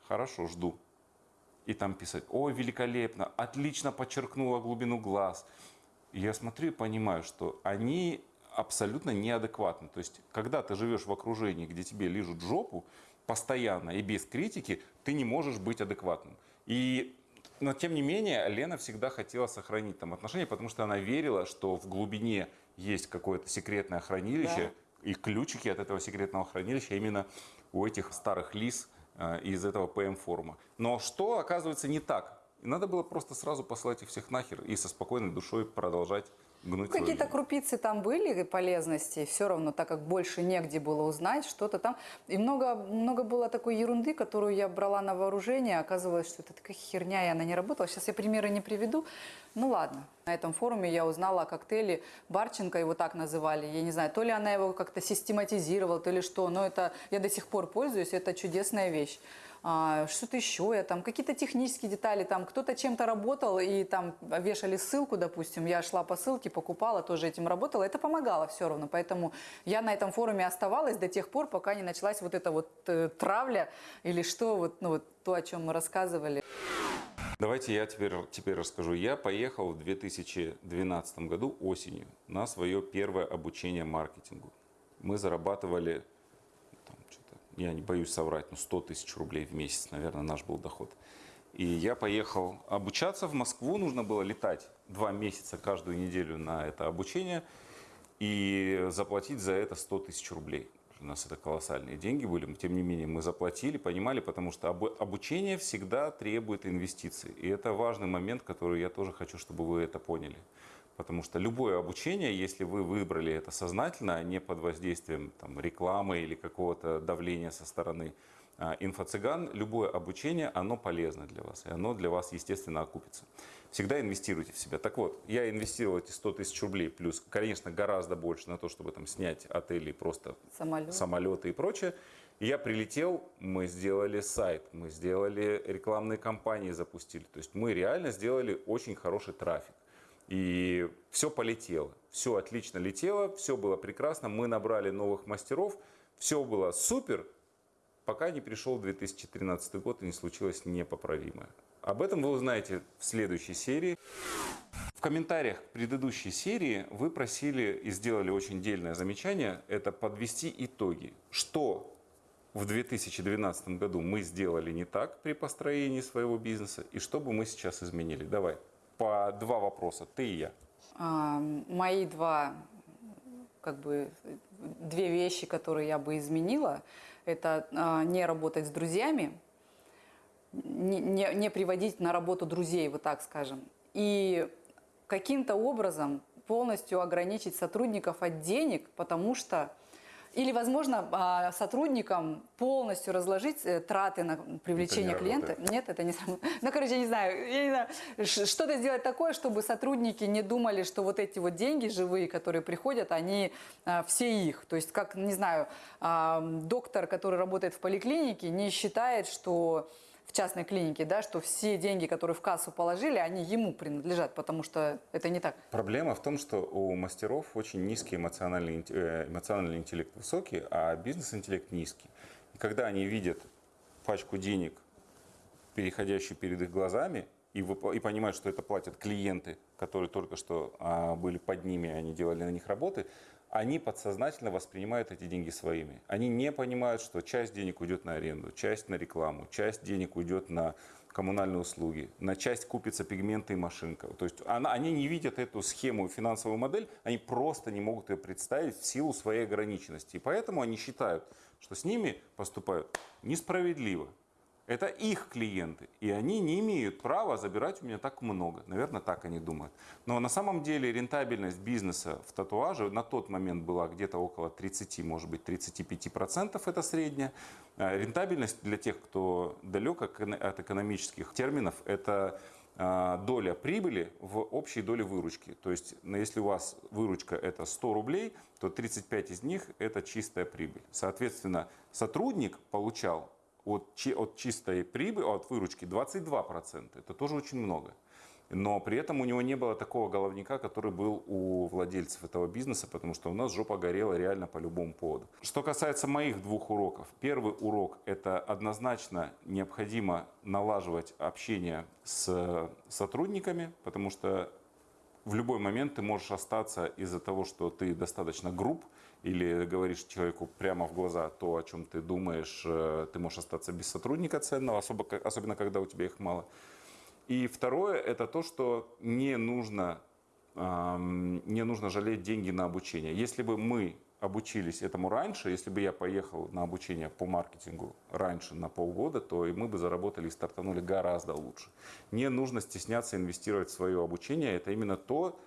Хорошо, жду. И там писать, ой, великолепно, отлично подчеркнула глубину глаз. И я смотрю и понимаю, что они абсолютно неадекватны. То есть, когда ты живешь в окружении, где тебе лижут жопу, постоянно и без критики, ты не можешь быть адекватным. И но тем не менее, Лена всегда хотела сохранить там отношения, потому что она верила, что в глубине есть какое-то секретное хранилище, и ключики от этого секретного хранилища именно у этих старых лис из этого ПМ-форума. Но что оказывается не так? Надо было просто сразу послать их всех нахер и со спокойной душой продолжать гнуть Какие-то крупицы там были полезности, все равно, так как больше негде было узнать что-то там. И много, много было такой ерунды, которую я брала на вооружение. Оказывалось, что это такая херня, и она не работала. Сейчас я примеры не приведу. Ну ладно. На этом форуме я узнала о коктейле Барченко, его так называли. Я не знаю, то ли она его как-то систематизировала, то ли что. Но это я до сих пор пользуюсь, это чудесная вещь. А, что-то еще я там, какие-то технические детали, там кто-то чем-то работал и там вешали ссылку, допустим, я шла по ссылке, покупала, тоже этим работала, это помогало все равно, поэтому я на этом форуме оставалась до тех пор, пока не началась вот эта вот э, травля или что, вот, ну, вот то, о чем мы рассказывали. Давайте я теперь, теперь расскажу. Я поехал в 2012 году осенью на свое первое обучение маркетингу. Мы зарабатывали, я не боюсь соврать, ну 100 тысяч рублей в месяц, наверное, наш был доход. И я поехал обучаться в Москву, нужно было летать два месяца каждую неделю на это обучение и заплатить за это 100 тысяч рублей. У нас это колоссальные деньги были, тем не менее мы заплатили, понимали, потому что обу- обучение всегда требует инвестиций. И это важный момент, который я тоже хочу, чтобы вы это поняли. Потому что любое обучение, если вы выбрали это сознательно, а не под воздействием там, рекламы или какого-то давления со стороны а, инфо-цыган, любое обучение, оно полезно для вас, и оно для вас, естественно, окупится. Всегда инвестируйте в себя. Так вот, я инвестировал эти 100 тысяч рублей, плюс, конечно, гораздо больше на то, чтобы там снять отели, просто Самолет. самолеты и прочее. Я прилетел, мы сделали сайт, мы сделали рекламные кампании, запустили. То есть мы реально сделали очень хороший трафик. И все полетело, все отлично летело, все было прекрасно. Мы набрали новых мастеров, все было супер, пока не пришел 2013 год и не случилось непоправимое. Об этом вы узнаете в следующей серии. В комментариях к предыдущей серии вы просили и сделали очень дельное замечание, это подвести итоги. Что в 2012 году мы сделали не так при построении своего бизнеса и что бы мы сейчас изменили? Давай, по два вопроса, ты и я. А, мои два, как бы, две вещи, которые я бы изменила, это а, не работать с друзьями, не, не, не приводить на работу друзей, вот так скажем, и каким-то образом полностью ограничить сотрудников от денег, потому что или, возможно, а, сотрудникам полностью разложить э, траты на привлечение Это не клиента. работает. Нет, это не. Ну, короче, я не знаю, я не знаю, что-то сделать такое, чтобы сотрудники не думали, что вот эти вот деньги живые, которые приходят, они а, все их. То есть, как, не знаю, доктор, который работает в поликлинике, не считает, что в частной клинике, да, что все деньги, которые в кассу положили, они ему принадлежат, потому что это не так. Проблема в том, что у мастеров очень низкий эмоциональный, э, эмоциональный интеллект высокий, а бизнес-интеллект низкий. И когда они видят пачку денег, переходящую перед их глазами, и, выпла- и понимают, что это платят клиенты, которые только что а, были под ними, они делали на них работы, они подсознательно воспринимают эти деньги своими. Они не понимают, что часть денег уйдет на аренду, часть на рекламу, часть денег уйдет на коммунальные услуги, на часть купится пигменты и машинка. То есть она, они не видят эту схему, финансовую модель, они просто не могут ее представить в силу своей ограниченности. И поэтому они считают, что с ними поступают несправедливо. Это их клиенты, и они не имеют права забирать у меня так много. Наверное, так они думают. Но на самом деле рентабельность бизнеса в татуаже на тот момент была где-то около 30, может быть, 35% это средняя. А Рентабельность для тех, кто далек от экономических терминов, это а, доля прибыли в общей доле выручки. То есть, если у вас выручка это 100 рублей, то 35 из них это чистая прибыль. Соответственно, сотрудник получал от, от чистой прибыли, от выручки 22%. Это тоже очень много. Но при этом у него не было такого головника, который был у владельцев этого бизнеса, потому что у нас жопа горела реально по любому поводу. Что касается моих двух уроков. Первый урок – это однозначно необходимо налаживать общение с сотрудниками, потому что в любой момент ты можешь остаться из-за того, что ты достаточно груб или говоришь человеку прямо в глаза то, о чем ты думаешь, э, ты можешь остаться без сотрудника ценного, особо, особенно когда у тебя их мало. И второе, это то, что не нужно, ам, не нужно жалеть деньги на обучение. Если бы мы обучились этому раньше, если бы я поехал на обучение по маркетингу раньше на полгода, то и мы бы заработали и стартанули гораздо лучше. Не нужно стесняться инвестировать в свое обучение. Это именно то,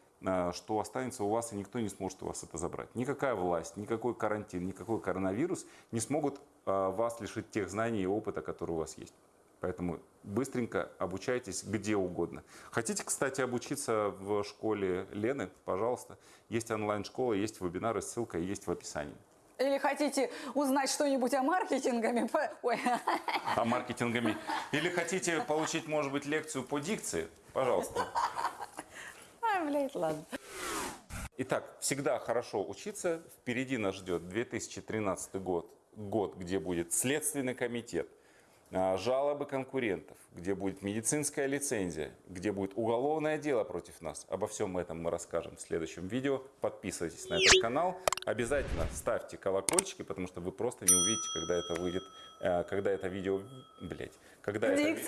что останется у вас, и никто не сможет у вас это забрать. Никакая власть, никакой карантин, никакой коронавирус не смогут э, вас лишить тех знаний и опыта, которые у вас есть. Поэтому быстренько обучайтесь где угодно. Хотите, кстати, обучиться в школе Лены, пожалуйста. Есть онлайн-школа, есть вебинары, ссылка есть в описании. Или хотите узнать что-нибудь о маркетингами? Ой, А маркетингами. Или хотите получить, может быть, лекцию по дикции? Пожалуйста. Блядь, ладно. Итак, всегда хорошо учиться. Впереди нас ждет 2013 год, год, где будет Следственный комитет, а, жалобы конкурентов, где будет медицинская лицензия, где будет уголовное дело против нас. Обо всем этом мы расскажем в следующем видео. Подписывайтесь на этот канал. Обязательно ставьте колокольчики, потому что вы просто не увидите, когда это выйдет, э, когда это видео, блять, когда это,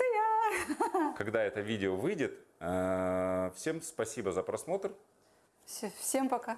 когда это видео выйдет. Э, Всем спасибо за просмотр. Всем пока.